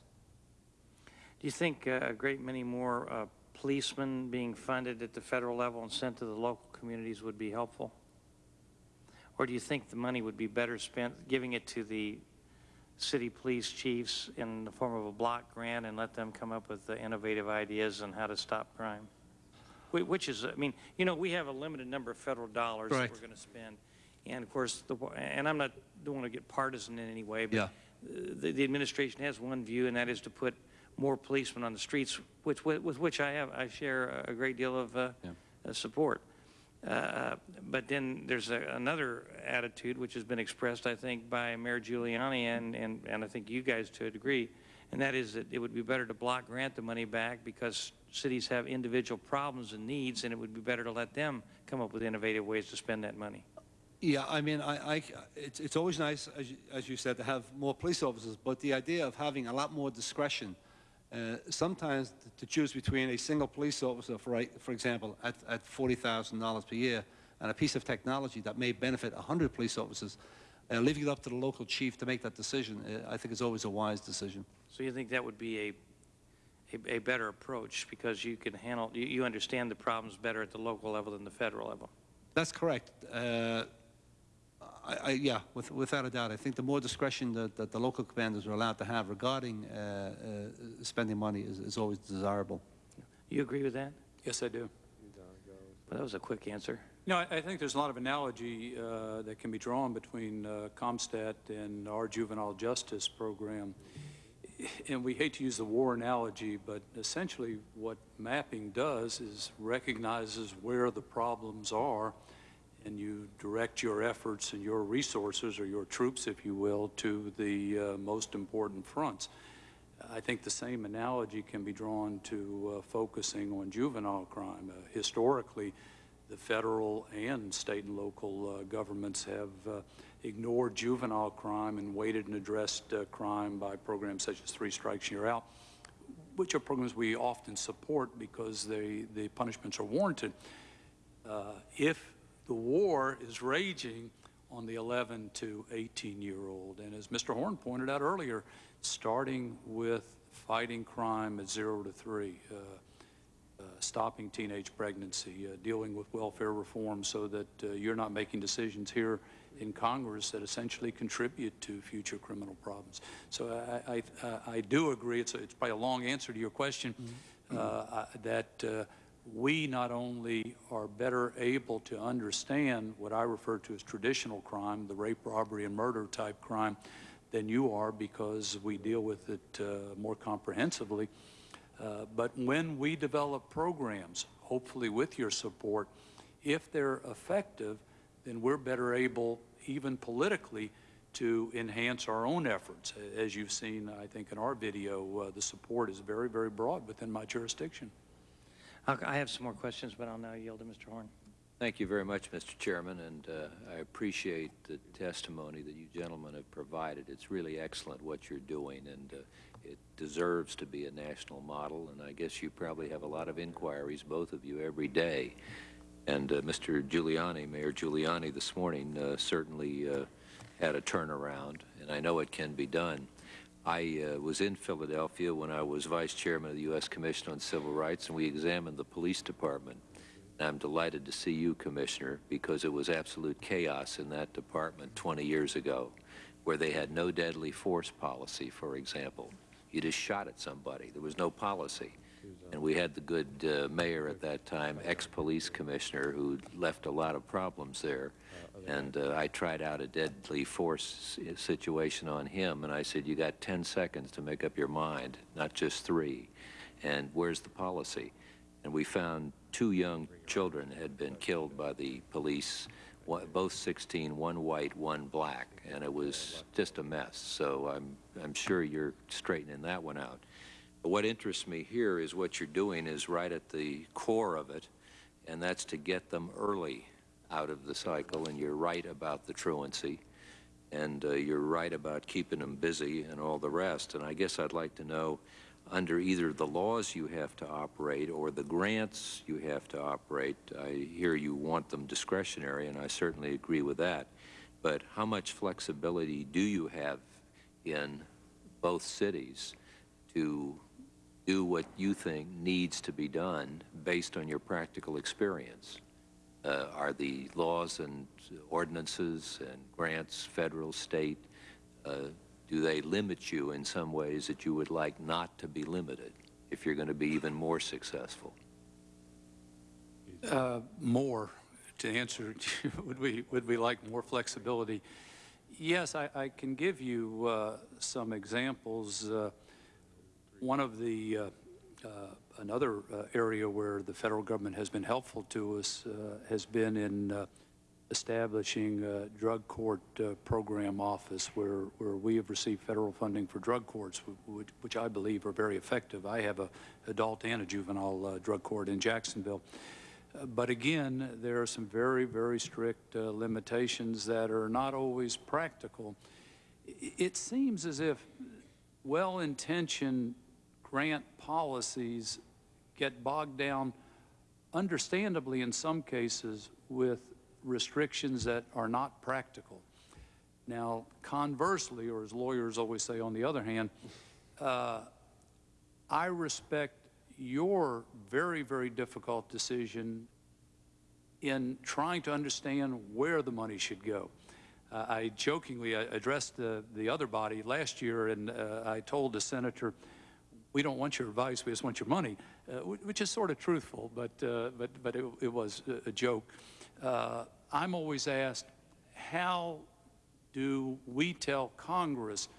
Do you think uh, a great many more uh, policemen being funded at the federal level and sent to the local communities would be helpful? Or do you think the money would be better spent giving it to the city police chiefs in the form of a block grant and let them come up with the innovative ideas on how to stop crime? Which is, I mean, you know, we have a limited number of federal dollars that we're going to spend. And of course, the, and I'm not, don't want to get partisan in any way, but Yeah. the, the administration has one view, and that is to put more policemen on the streets, which, with, with which I have, I share a great deal of uh, uh, support. Uh, but then there's a, another attitude which has been expressed, I think, by Mayor Giuliani and, and, and I think you guys to a degree, and that is that it would be better to block grant the money back because cities have individual problems and needs, and it would be better to let them come up with innovative ways to spend that money. Yeah, I mean, I, I, it's, it's always nice, as you, as you said, to have more police officers, but the idea of having a lot more discretion, uh, sometimes to choose between a single police officer, for, a- for example, at, at $40,000 per year, and a piece of technology that may benefit 100 police officers, uh, leaving it up to the local chief to make that decision, uh, I think is always a wise decision. So you think that would be a, a, a better approach because you can handle, you, you understand the problems better at the local level than the federal level? That's correct. I, I, yeah, with, without a doubt. I think the more discretion that, that the local commanders are allowed to have regarding uh, uh, spending money is, is always desirable. You agree with that? Yes, I do. Well, that was a quick answer. No, I I think there's a lot of analogy uh, that can be drawn between uh, CompStat and our juvenile justice program. And we hate to use the war analogy, but essentially what mapping does is recognizes where the problems are and you direct your efforts and your resources, or your troops, if you will, to the uh, most important fronts. I think the same analogy can be drawn to uh, focusing on juvenile crime. Uh, historically, the federal and state and local uh, governments have uh, ignored juvenile crime and waited and addressed uh, crime by programs such as Three Strikes You're Out, which are programs we often support because they, the punishments are warranted. If the war is raging on the 11 to 18 year old, and as Mr. Horn pointed out earlier, starting with fighting crime at zero to three, uh, uh, stopping teenage pregnancy, uh, dealing with welfare reform so that uh, you're not making decisions here in Congress that essentially contribute to future criminal problems. So I, I, I do agree, it's, a, it's probably a long answer to your question, mm -hmm. that uh, we not only are better able to understand what I refer to as traditional crime, the rape, robbery, and murder type crime, than you are because we deal with it uh, more comprehensively. Uh, but when we develop programs, hopefully with your support, if they're effective, then we're better able, even politically, to enhance our own efforts. As you've seen, I think, in our video, uh, the support is very, very broad within my jurisdiction. I have some more questions, but I'll now yield to Mr. Horn. Thank you very much, Mr. Chairman, and uh, I appreciate the testimony that you gentlemen have provided. It's really excellent what you're doing, and uh, it deserves to be a national model, and I guess you probably have a lot of inquiries, both of you, every day. And uh, Mr. Giuliani, Mayor Giuliani, this morning uh, certainly uh, had a turnaround, and I know it can be done. I uh, was in Philadelphia when I was vice chairman of the U.S. Commission on Civil Rights, and we examined the police department. And I'm delighted to see you, Commissioner, because it was absolute chaos in that department 20 years ago, where they had no deadly force policy, for example. You just shot at somebody. There was no policy. And we had the good uh, mayor at that time, ex-police commissioner, who left a lot of problems there. And uh, I tried out a deadly force situation on him, and I said, you got 10 seconds to make up your mind, not just three. And where's the policy? And we found two young children had been killed by the police, both 16, one white, one black, and it was just a mess. So I'm, I'm sure you're straightening that one out. What interests me here is what you're doing is right at the core of it, and that's to get them early out of the cycle, and you're right about the truancy, and uh, you're right about keeping them busy and all the rest. And I guess I'd like to know, under either the laws you have to operate or the grants you have to operate, I hear you want them discretionary, and I certainly agree with that, but how much flexibility do you have in both cities to do what you think needs to be done based on your practical experience? Uh, are the laws and ordinances and grants, federal, state, uh, do they limit you in some ways that you would like not to be limited if you're going to be even more successful? Uh, more. To answer, would we would we like more flexibility? Yes, I, I can give you uh, some examples. One of the uh, uh, another uh, area where the federal government has been helpful to us uh, has been in establishing a drug court program office where, where we have received federal funding for drug courts, which, which I believe are very effective. I have a adult and a juvenile drug court in Jacksonville. But again, there are some very, very strict uh, limitations that are not always practical. It seems as if well-intentioned grant policies get bogged down, understandably in some cases, with restrictions that are not practical. Now, conversely, or as lawyers always say on the other hand, uh, I respect your very, very difficult decision in trying to understand where the money should go. Uh, I jokingly addressed the, the other body last year, and uh, I told the senator, we don't want your advice, we just want your money, uh, which is sort of truthful, but, uh, but, but it, it, was a joke. Uh, I'm always asked, how do we tell Congress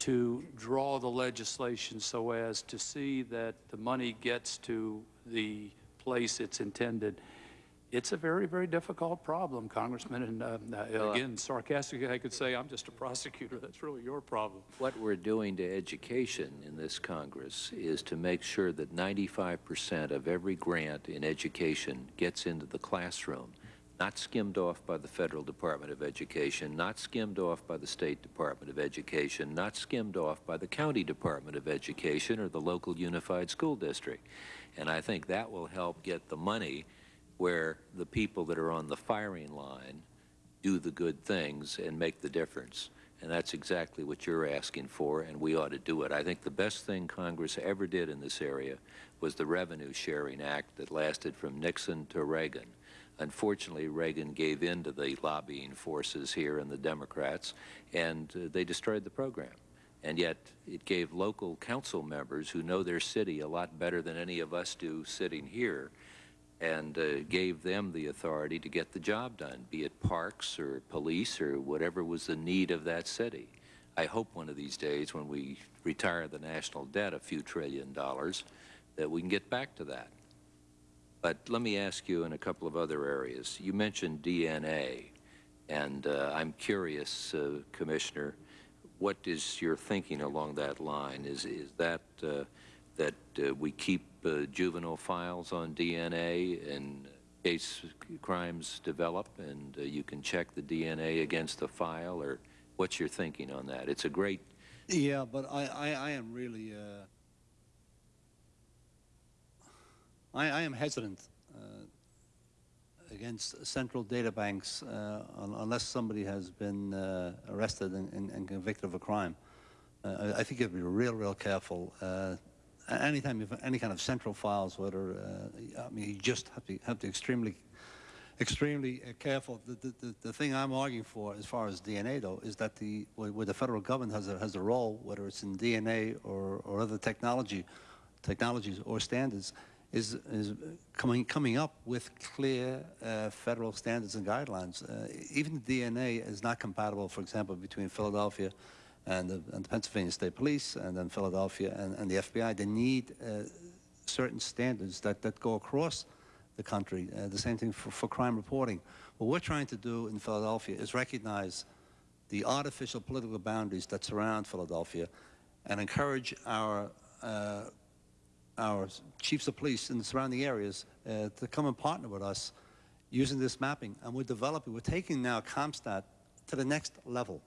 to draw the legislation so as to see that the money gets to the place it's intended? It's a very, very difficult problem, Congressman, and uh, uh, again, sarcastically, I could say, I'm just a prosecutor. That's really your problem. What we're doing to education in this Congress is to make sure that 95% of every grant in education gets into the classroom, not skimmed off by the Federal Department of Education, not skimmed off by the State Department of Education, not skimmed off by the County Department of Education or the local unified school district. And I think that will help get the money where the people that are on the firing line do the good things and make the difference. And that's exactly what you're asking for, and we ought to do it. I think the best thing Congress ever did in this area was the Revenue Sharing Act that lasted from Nixon to Reagan. Unfortunately, Reagan gave in to the lobbying forces here and the Democrats, and uh, they destroyed the program. And yet, it gave local council members who know their city a lot better than any of us do sitting here and uh, gave them the authority to get the job done, be it parks or police or whatever was the need of that city. I hope one of these days when we retire the national debt a few trillion dollars that we can get back to that. But let me ask you in a couple of other areas. You mentioned DNA, and uh, I'm curious, uh, Commissioner, what is your thinking along that line? Is, is that uh, that uh, we keep uh, juvenile files on DNA in case crimes develop and uh, you can check the DNA against the file or what's your thinking on that? It's a great... Yeah, but I, I, I am really, uh, I, I am hesitant uh, against central data banks uh, un unless somebody has been arrested and, and, and, convicted of a crime. I, I think you have to be real, real careful anytime you have any kind of central files, whether, uh, I mean, you just have to, have to extremely, extremely uh, careful. The, the, the thing I'm arguing for as far as DNA, though, is that the, where the federal government has a, has a role, whether it's in DNA or, or other technology, technologies or standards, is, is coming, coming up with clear uh, federal standards and guidelines. Uh, even DNA is not compatible, for example, between Philadelphia and the, and the Pennsylvania State Police and then Philadelphia and, and the FBI, they need uh, certain standards that, that go across the country. Uh, the same thing for, for crime reporting. What we're trying to do in Philadelphia is recognize the artificial political boundaries that surround Philadelphia and encourage our uh, our chiefs of police in the surrounding areas uh, to come and partner with us using this mapping. And we're developing, we're taking now CompStat to the next level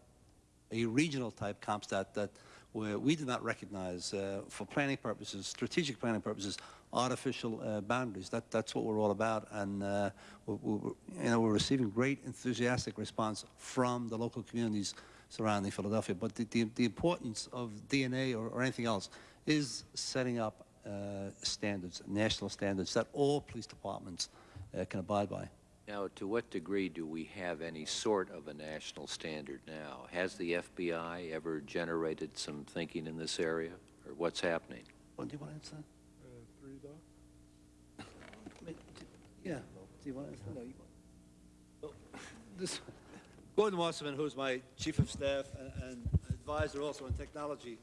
a regional type CompStat that we do not recognize uh, for planning purposes, strategic planning purposes, artificial uh, boundaries. That, that's what we're all about. And uh, we're, we're, you know, we're receiving great enthusiastic response from the local communities surrounding Philadelphia. But the, the, the importance of DNA or, or, anything else is setting up uh, standards, national standards that all police departments uh, can abide by. Now, to what degree do we have any sort of a national standard now? Has the FBI ever generated some thinking in this area, or what's happening? Well, do you want to answer that? Uh, yeah. Do you want to answer? No, you want. Well, this, Gordon Wasserman, who's my chief of staff and, and advisor also on technology,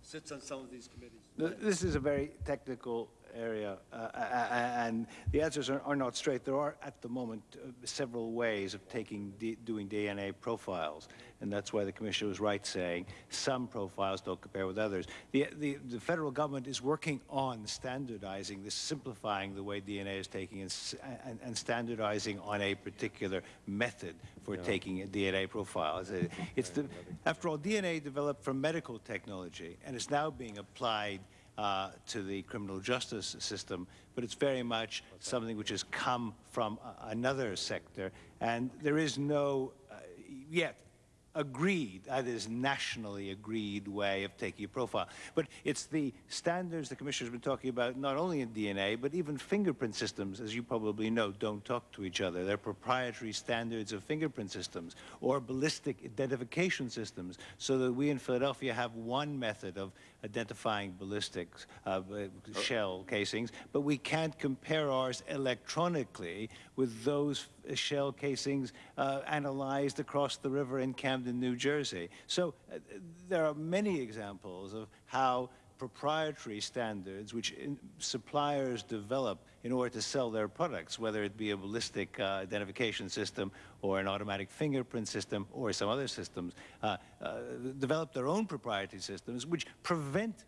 sits on some of these committees. This is a very technical area, uh, and the answers are, are, not straight. There are, at the moment, uh, several ways of taking doing DNA profiles, and that's why the Commissioner was right saying some profiles don't compare with others. The, the, the federal government is working on standardizing this, simplifying the way DNA is taking and, and, and standardizing on a particular method for yeah. taking a DNA profile. It's, a, it's the, after all, DNA developed from medical technology, and it's now being applied uh, to the criminal justice system, but it's very much something which has come from another sector, and there is no, uh, yet, agreed, that is nationally agreed way of taking a profile. But it's the standards the Commissioner's been talking about, not only in DNA, but even fingerprint systems, as you probably know, don't talk to each other. They're proprietary standards of fingerprint systems or ballistic identification systems, so that we in Philadelphia have one method of identifying ballistics uh, shell casings, but we can't compare ours electronically with those shell casings uh, analyzed across the river in Camden, New Jersey. So uh, there are many examples of how proprietary standards which in, suppliers develop in order to sell their products, whether it be a ballistic uh, identification system or an automatic fingerprint system or some other systems, uh, uh, develop their own proprietary systems which prevent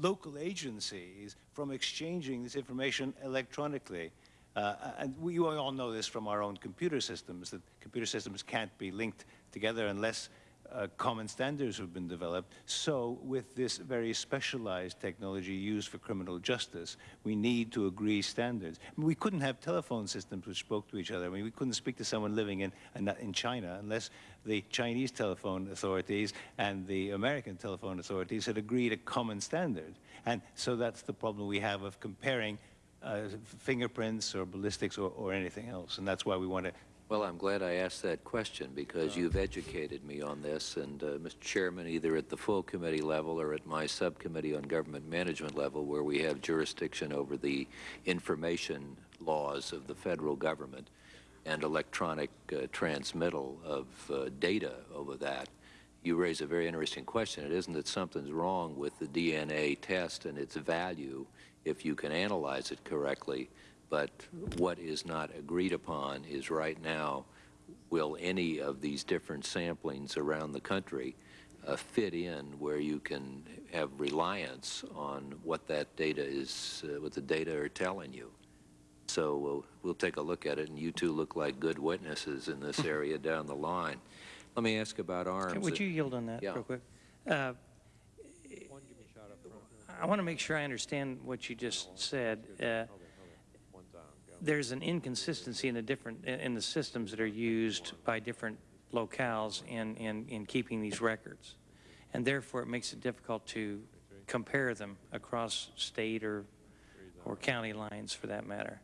local agencies from exchanging this information electronically. Uh, and we all know this from our own computer systems, that computer systems can't be linked together unless uh, common standards have been developed. So with this very specialized technology used for criminal justice, we need to agree standards. I mean, we couldn't have telephone systems which spoke to each other. I mean, we couldn't speak to someone living in, in China unless the Chinese telephone authorities and the American telephone authorities had agreed a common standard. And so that's the problem we have of comparing uh, fingerprints or ballistics or, or anything else. And that's why we want to well, I'm glad I asked that question because you've educated me on this. And, uh, Mr. Chairman, either at the full committee level or at my subcommittee on government management level, where we have jurisdiction over the information laws of the federal government and electronic uh, transmittal of uh, data over that, you raise a very interesting question. It isn't that something's wrong with the DNA test and its value if you can analyze it correctly but what is not agreed upon is right now, will any of these different samplings around the country uh, fit in where you can have reliance on what that data is, uh, what the data are telling you. So we'll, we'll take a look at it, and you two look like good witnesses in this area down the line. Let me ask about arms. Would you yield on that yeah. real quick? Uh, I want to make sure I understand what you just said. There's an inconsistency in the different in the systems that are used by different locales in, in, in keeping these records. And therefore, it makes it difficult to compare them across state or, or county lines for that matter.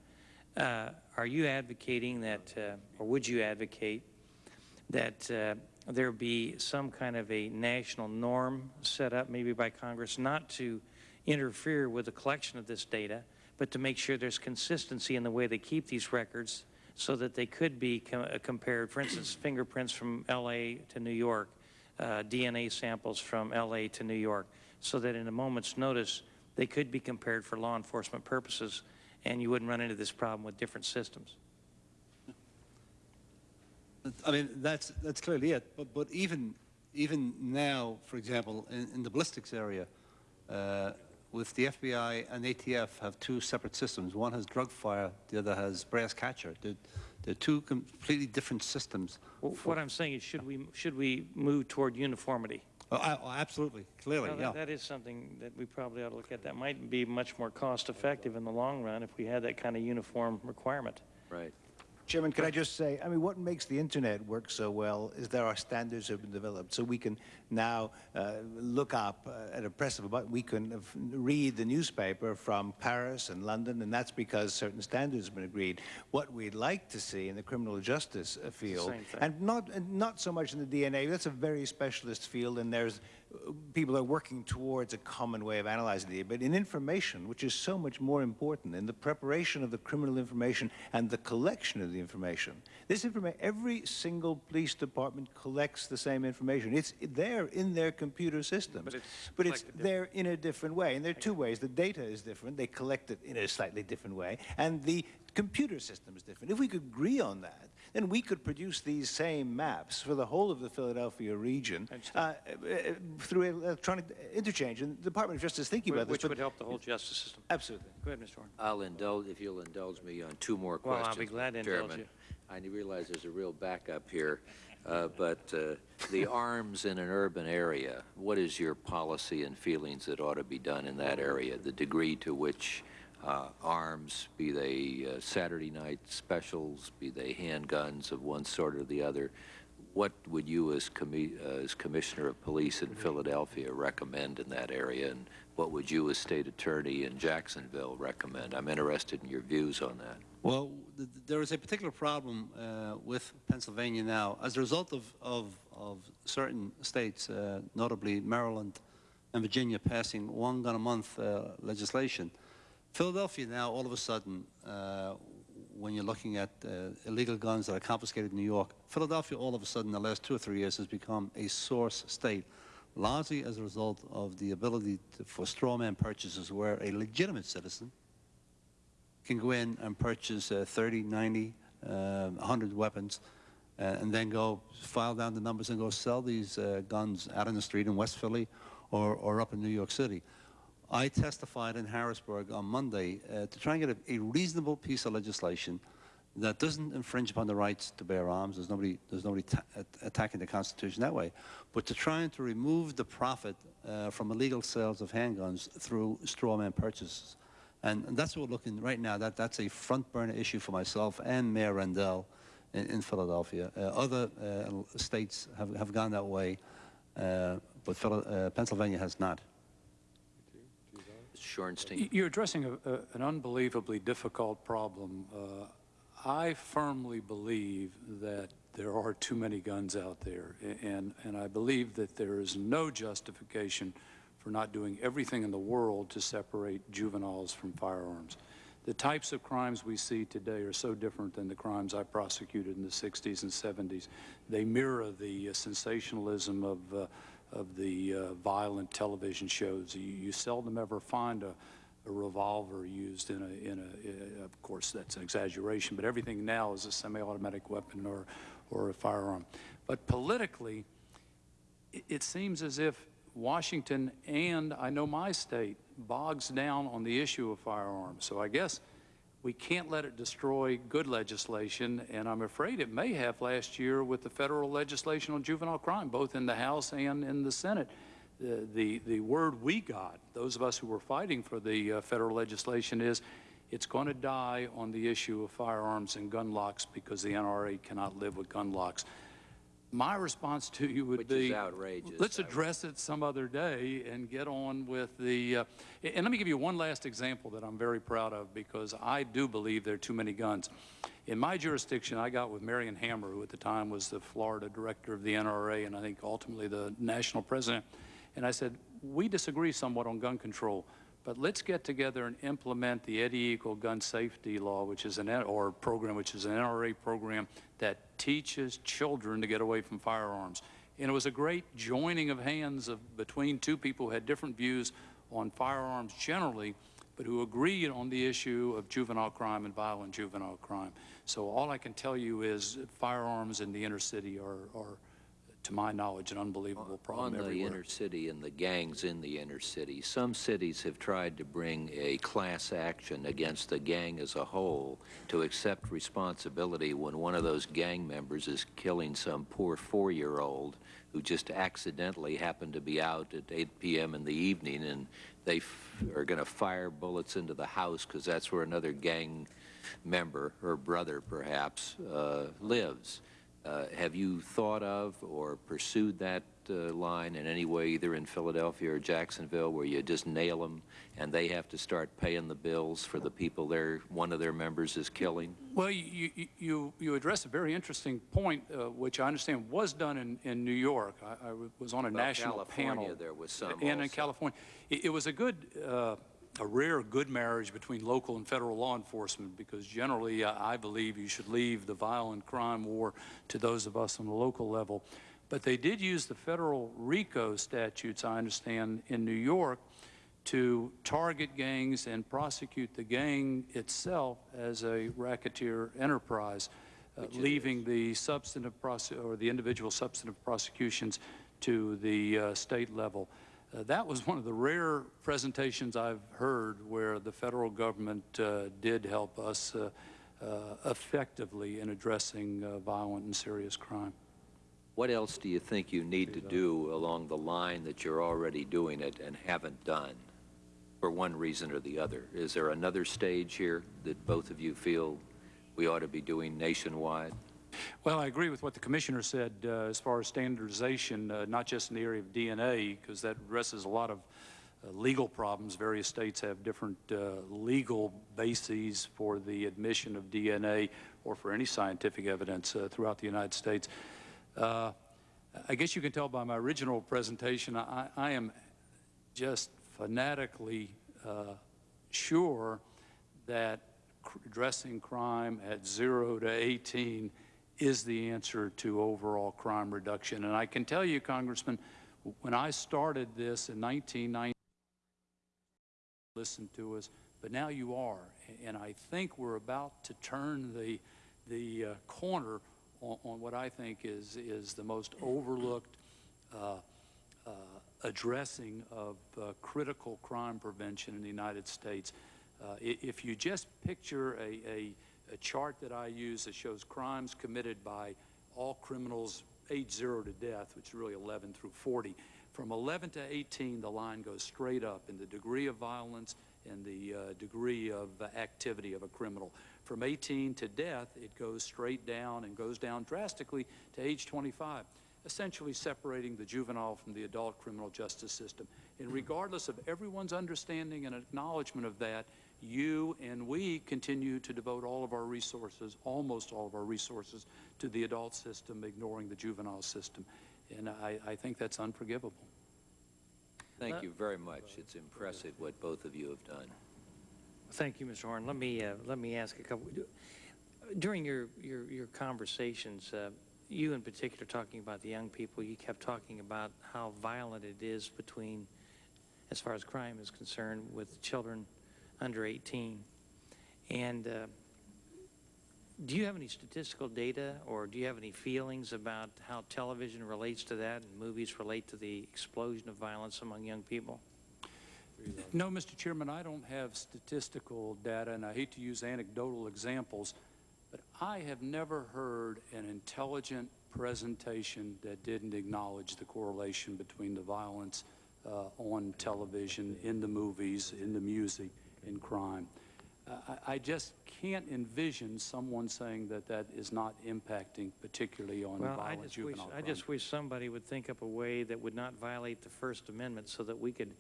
Uh, are you advocating that, uh, or would you advocate that uh, there be some kind of a national norm set up, maybe by Congress, not to interfere with the collection of this data, but to make sure there's consistency in the way they keep these records so that they could be com uh, compared. For instance, fingerprints from LA to New York, uh, DNA samples from LA to New York, so that in a moment's notice, they could be compared for law enforcement purposes and you wouldn't run into this problem with different systems. I mean, that's, that's clearly it. But, but even, even now, for example, in, in the ballistics area, uh, with the FBI and ATF have two separate systems. One has DRUGFIRE, the other has Brasscatcher. They're, they're two completely different systems. Well, what I'm saying is, should we should we move toward uniformity? Oh, I, oh absolutely, clearly, well, yeah. That, that is something that we probably ought to look at. That might be much more cost effective in the long run if we had that kind of uniform requirement. Right. Chairman, can I just say, I mean, what makes the internet work so well is there are standards that have been developed. So we can now uh, look up uh, at a press of a button, we can read the newspaper from Paris and London, and that's because certain standards have been agreed. What we'd like to see in the criminal justice uh, field, and not, and not so much in the DNA, that's a very specialist field, and there's people are working towards a common way of analyzing the data, but in information, which is so much more important, in the preparation of the criminal information and the collection of the information. This information, every single police department collects the same information. It's there in their computer systems, but it's, but it's there in a different way. And there are two ways. The data is different. They collect it in a slightly different way. And the computer system is different. If we could agree on that, then we could produce these same maps for the whole of the Philadelphia region uh, uh, through electronic interchange. And the Department of Justice is thinking about Which this. would help the whole justice system. Absolutely. Go ahead, Mr. Horn. I'll indulge, if you'll indulge me on two more well, questions. I'll be glad to Chairman. indulge you. I realize there's a real backup here, uh, but uh, the arms in an urban area, what is your policy and feelings that ought to be done in that area? The degree to which uh, arms, be they uh, Saturday night specials, be they handguns of one sort or the other. What would you, as, commi uh, as Commissioner of Police in Philadelphia, recommend in that area, and what would you, as State Attorney in Jacksonville, recommend? I'm interested in your views on that. Well, th there is a particular problem uh, with Pennsylvania now. As a result of, of, of certain states, uh, notably Maryland and Virginia, passing one gun a month uh, legislation, Philadelphia now, all of a sudden, uh, when you're looking at uh, illegal guns that are confiscated in New York, Philadelphia all of a sudden in the last two or three years has become a source state. largely as a result of the ability to, for straw man purchases where a legitimate citizen can go in and purchase uh, 30, 90, uh, 100 weapons uh, and then go file down the numbers and go sell these uh, guns out in the street in West Philly or, or up in New York City. I testified in Harrisburg on Monday uh, to try and get a, a, reasonable piece of legislation that doesn't infringe upon the rights to bear arms. There's nobody, there's nobody attacking the Constitution that way. But to try and to remove the profit uh, from illegal sales of handguns through straw man purchases. And, and, that's what we're looking right now. That, that's a front burner issue for myself and Mayor Rendell in, in Philadelphia. Uh, other uh, states have, have gone that way, uh, but uh, Pennsylvania has not. Shorstein. You're addressing a, a, an unbelievably difficult problem. Uh, I firmly believe that there are too many guns out there, and, and I believe that there is no justification for not doing everything in the world to separate juveniles from firearms. The types of crimes we see today are so different than the crimes I prosecuted in the 60s and 70s. They mirror the uh, sensationalism of uh, of the uh, violent television shows. You, you, seldom ever find a, a revolver used in a, in a, of course that's an exaggeration, but everything now is a semi-automatic weapon or, or a firearm. But politically, it, it seems as if Washington and I know my state bogs down on the issue of firearms. So I guess we can't let it destroy good legislation, and I'm afraid it may have last year with the federal legislation on juvenile crime, both in the House and in the Senate. The, the, the word we got, those of us who were fighting for the uh, federal legislation, is it's going to die on the issue of firearms and gun locks because the NRA cannot live with gun locks my response to you would Which be outrageous. let's address it some other day and get on with the uh, and let me give you one last example that I'm very proud of because I do believe there are too many guns in my jurisdiction I got with Marion Hammer who at the time was the Florida director of the NRA and I think ultimately the national president and I said we disagree somewhat on gun control but let's get together and implement the Eddie Eagle gun safety law, which is an or program, which is an NRA program that teaches children to get away from firearms. And it was a great joining of hands of, between two people who had different views on firearms generally, but who agreed on the issue of juvenile crime and violent juvenile crime. So all I can tell you is firearms in the inner city are, are to my knowledge, an unbelievable problem On the everywhere. inner city and the gangs in the inner city, some cities have tried to bring a class action against the gang as a whole to accept responsibility when one of those gang members is killing some poor four-year-old who just accidentally happened to be out at 8 p.m. in the evening and they are going to fire bullets into the house because that's where another gang member or brother perhaps uh, lives. Uh, have you thought of or pursued that uh, line in any way, either in Philadelphia or Jacksonville, where you just nail them and they have to start paying the bills for the people their one of their members is killing? Well, you, you, you address a very interesting point, uh, which I understand was done in, in New York. I, I was on a Well, national California, panel. there was some And in. California. It, it was a good uh, a rare good marriage between local and federal law enforcement because generally uh, I believe you should leave the violent crime war to those of us on the local level. But they did use the federal RICO statutes, I understand, in New York to target gangs and prosecute the gang itself as a racketeer enterprise, uh, leaving the substantive or the individual substantive prosecutions to the uh, state level. Uh, that was one of the rare presentations I've heard where the federal government uh, did help us uh, uh effectively in addressing uh, violent and serious crime. What else do you think you need to do along the line that you're already doing it and haven't done for one reason or the other? Is there another stage here that both of you feel we ought to be doing nationwide? Well, I agree with what the commissioner said uh, as far as standardization, uh, not just in the area of DNA, because that addresses a lot of uh, legal problems. Various states have different uh, legal bases for the admission of DNA or for any scientific evidence uh, throughout the United States. Uh, I guess you can tell by my original presentation, I, I am just fanatically sure that addressing crime at 0 to 18 is the answer to overall crime reduction. And I can tell you, Congressman, When I started this in 1990, listen to us, but now you are. And I think we're about to turn the, the uh, corner on, on what I think is, is the most overlooked uh, uh, addressing of uh, critical crime prevention in the United States. Uh, if you just picture a, a, a chart that I use that shows crimes committed by all criminals age zero to death, which is really 11 through 40, from 11 to 18, the line goes straight up in the degree of violence and the uh, degree of uh, activity of a criminal. From 18 to death, it goes straight down and goes down drastically to age 25 essentially separating the juvenile from the adult criminal justice system. And regardless of everyone's understanding and acknowledgement of that, you and we continue to devote all of our resources, almost all of our resources, to the adult system, ignoring the juvenile system. And I, I think that's unforgivable. Thank you very much. It's impressive what both of you have done. Thank you, Mr. Horn. Let me, uh, let me ask a couple. During your, your, your conversations, uh, you in particular talking about the young people, you kept talking about how violent it is between, as far as crime is concerned, with children under 18. And uh, do you have any statistical data or do you have any feelings about how television relates to that and movies relate to the explosion of violence among young people? No, Mr. Chairman, I don't have statistical data, and I hate to use anecdotal examples, but I have never heard an intelligent presentation that didn't acknowledge the correlation between the violence uh, on television, in the movies, in the music, in crime. Uh, I, I just can't envision someone saying that that is not impacting particularly on Well, I violent just wish, juvenile I just wish somebody would think up a way that would not violate the First Amendment so that we could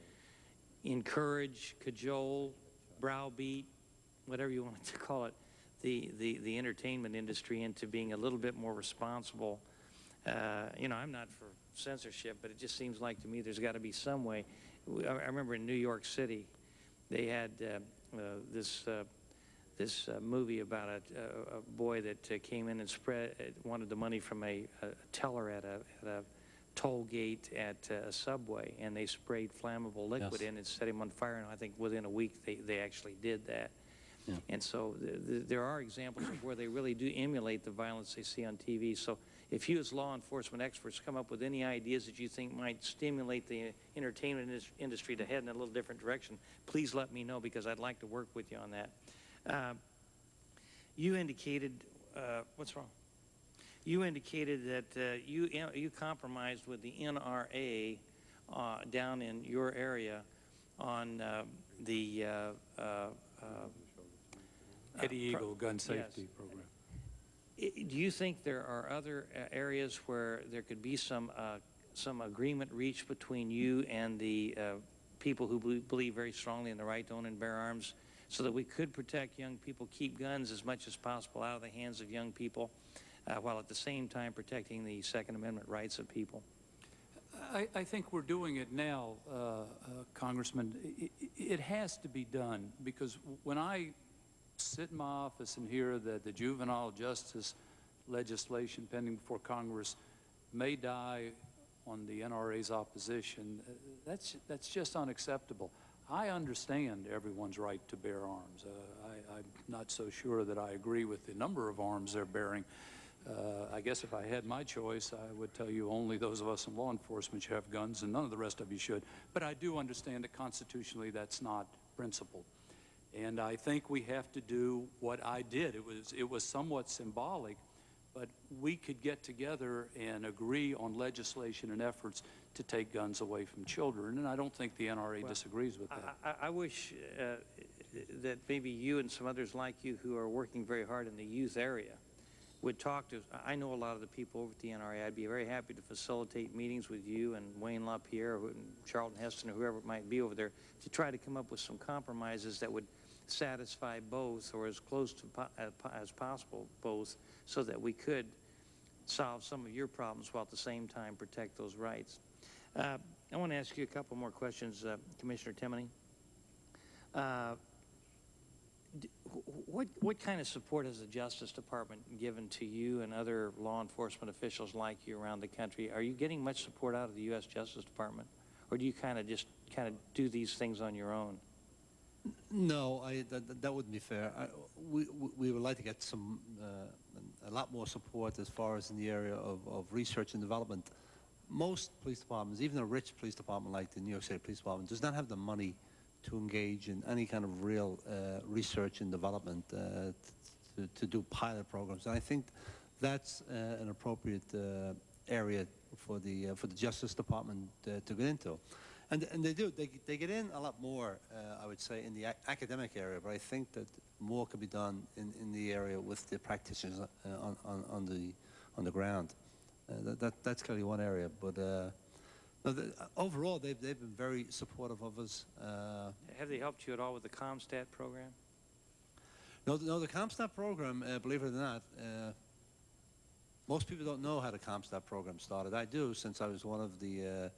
encourage, cajole, browbeat, whatever you want to call it, the, the, the entertainment industry into being a little bit more responsible. Uh, you know, I'm not for censorship, but it just seems like to me there's got to be some way. I I remember in New York City, they had uh, uh, this uh, this uh, movie about a, a, boy that uh, came in and spread wanted the money from a, a teller at a, at a toll gate at uh, a subway, and they sprayed flammable liquid Yes. in and set him on fire. And I think within a week they, they actually did that. Yeah. And so th th there are examples of where they really do emulate the violence they see on TV. So if you as law enforcement experts come up with any ideas that you think might stimulate the entertainment industry to head in a little different direction, please let me know because I'd like to work with you on that. Uh, you indicated, uh, what's wrong? You indicated that uh, you, you compromised with the NRA uh, down in your area on uh, the uh, uh, uh, Eddie Eagle Gun yes. Safety Program. Do you think there are other uh, areas where there could be some, uh, some agreement reached between you and the uh, people who believe very strongly in the right to own and bear arms so that we could protect young people, keep guns as much as possible out of the hands of young people, uh, while at the same time protecting the Second Amendment rights of people? I, I think we're doing it now, uh, uh, Congressman. I- I- It has to be done because when I sit in my office and hear that the juvenile justice legislation pending before Congress may die on the NRA's opposition, uh, that's, that's just unacceptable. I understand everyone's right to bear arms. Uh, I, I'm not so sure that I agree with the number of arms they're bearing. Uh, I guess if I had my choice, I would tell you only those of us in law enforcement should have guns and none of the rest of you should. But I do understand that constitutionally that's not principled. And I think we have to do what I did. It was, it was somewhat symbolic, but we could get together and agree on legislation and efforts to take guns away from children. And I don't think the NRA Well, disagrees with that. I, I- I wish uh, that maybe you and some others like you who are working very hard in the youth area would talk to, I know a lot of the people over at the NRA. I'd be very happy to facilitate meetings with you and Wayne LaPierre and Charlton Heston or whoever it might be over there to try to come up with some compromises that would satisfy both or as close to po- uh, as possible both so that we could solve some of your problems while at the same time protect those rights. Uh, I want to ask you a couple more questions, uh, Commissioner Timoney. Uh, what, what kind of support has the Justice Department given to you and other law enforcement officials like you around the country? Are you getting much support out of the U.S. Justice Department? Or do you kind of just kind of do these things on your own? No, I, that, that- wouldn't be fair. I, we, we- would like to get some, uh, a lot more support as far as in the area of, of research and development. Most police departments, even a rich police department like the New York City Police Department, does not have the money to engage in any kind of real uh, research and development uh, to, to do pilot programs. And I think that's uh, an appropriate uh, area for the uh, for the Justice Department to get into. And, and they do. They, they get in a lot more, uh, I would say, in the ac academic area, but I think that more could be done in, in the area with the practitioners uh, on, on, on, the, on the ground. Uh, that, that, that's clearly one area. But uh, no, the, overall, they've, they've been very supportive of us. Uh, Have they helped you at all with the CompStat program? no, the- no, the CompStat program, uh, believe it or not, uh, most people don't know how the CompStat program started. I do, since I was one of the, uh,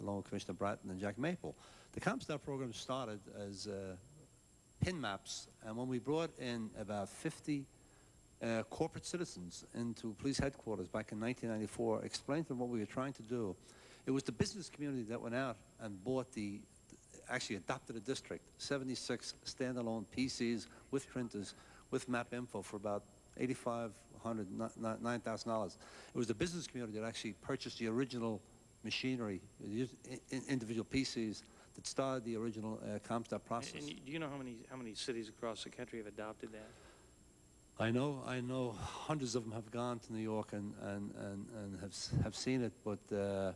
along with Commissioner Bratton and Jack Maple. The CompStat program started as uh, pin maps, and when we brought in about 50 uh, corporate citizens into police headquarters back in 1994, explained to them what we were trying to do, it was the business community that went out and bought the, actually adopted a district, 76 standalone PCs with printers, with MapInfo for about 8,500, $9,000. It was the business community that actually purchased the original machinery, the i- i- individual pieces that started the original uh, CompStat process. And you- do you know how many, how many cities across the country have adopted that? I know, I know hundreds of them have gone to New York and, and, and, and have, have seen it, but uh,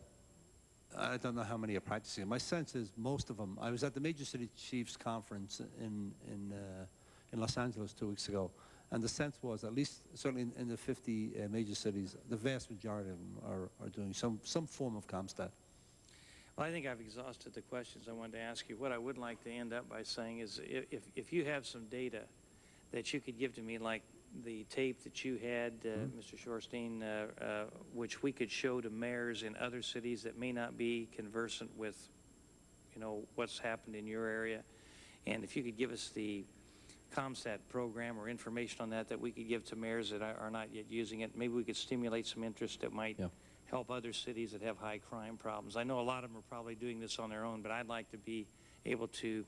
I don't know how many are practicing it. My sense is most of them, I was at the Major City Chiefs Conference in, in, uh, in Los Angeles two weeks ago, and the sense was, at least certainly in, in the 50 uh, major cities, the vast majority of them are, are doing some, some form of CompStat. Well, I think I've exhausted the questions I wanted to ask you. What I would like to end up by saying is if, if you have some data that you could give to me, like the tape that you had, uh, Mr. Shorstein, uh, uh, which we could show to mayors in other cities that may not be conversant with, you know, what's happened in your area, and if you could give us the CompStat program or information on that that we could give to mayors that are not yet using it, maybe we could stimulate some interest that might help other cities that have high crime problems. I know a lot of them are probably doing this on their own, but I'd like to be able to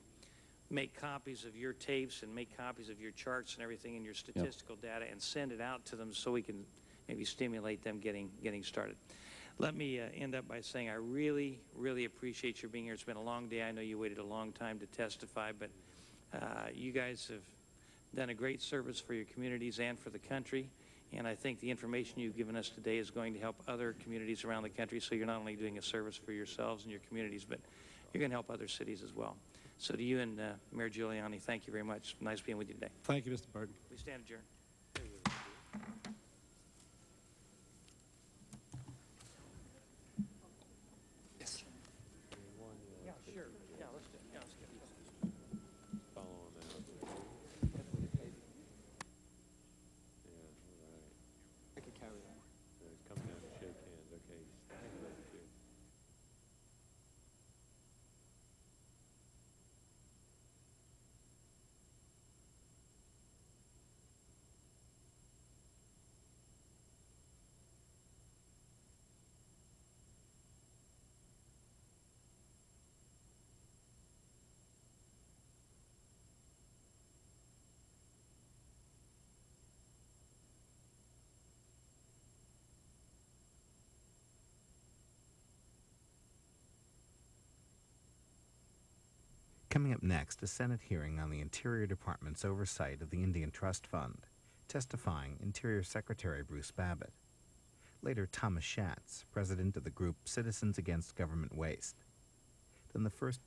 make copies of your tapes and make copies of your charts and everything and your statistical data and send it out to them so we can maybe stimulate them getting, getting started. Let me uh, end up by saying I really, really appreciate your being here. It's been a long day. I know you waited a long time to testify, but uh, you guys have done a great service for your communities and for the country. And I think the information you've given us today is going to help other communities around the country. So you're not only doing a service for yourselves and your communities, but you're going to help other cities as well. So to you and uh, Mayor Giuliani, thank you very much. Nice being with you today. Thank you, Mr. Burton. We stand adjourned. Yeah, sure. Yeah, let's do, yeah, let's get I could carry that. Come down and shake hands, okay. Stand up, too. Coming up next, a Senate hearing on the Interior Department's oversight of the Indian Trust Fund. Testifying Interior Secretary Bruce Babbitt. Later, Thomas Schatz, president of the group Citizens Against Government Waste. Then the first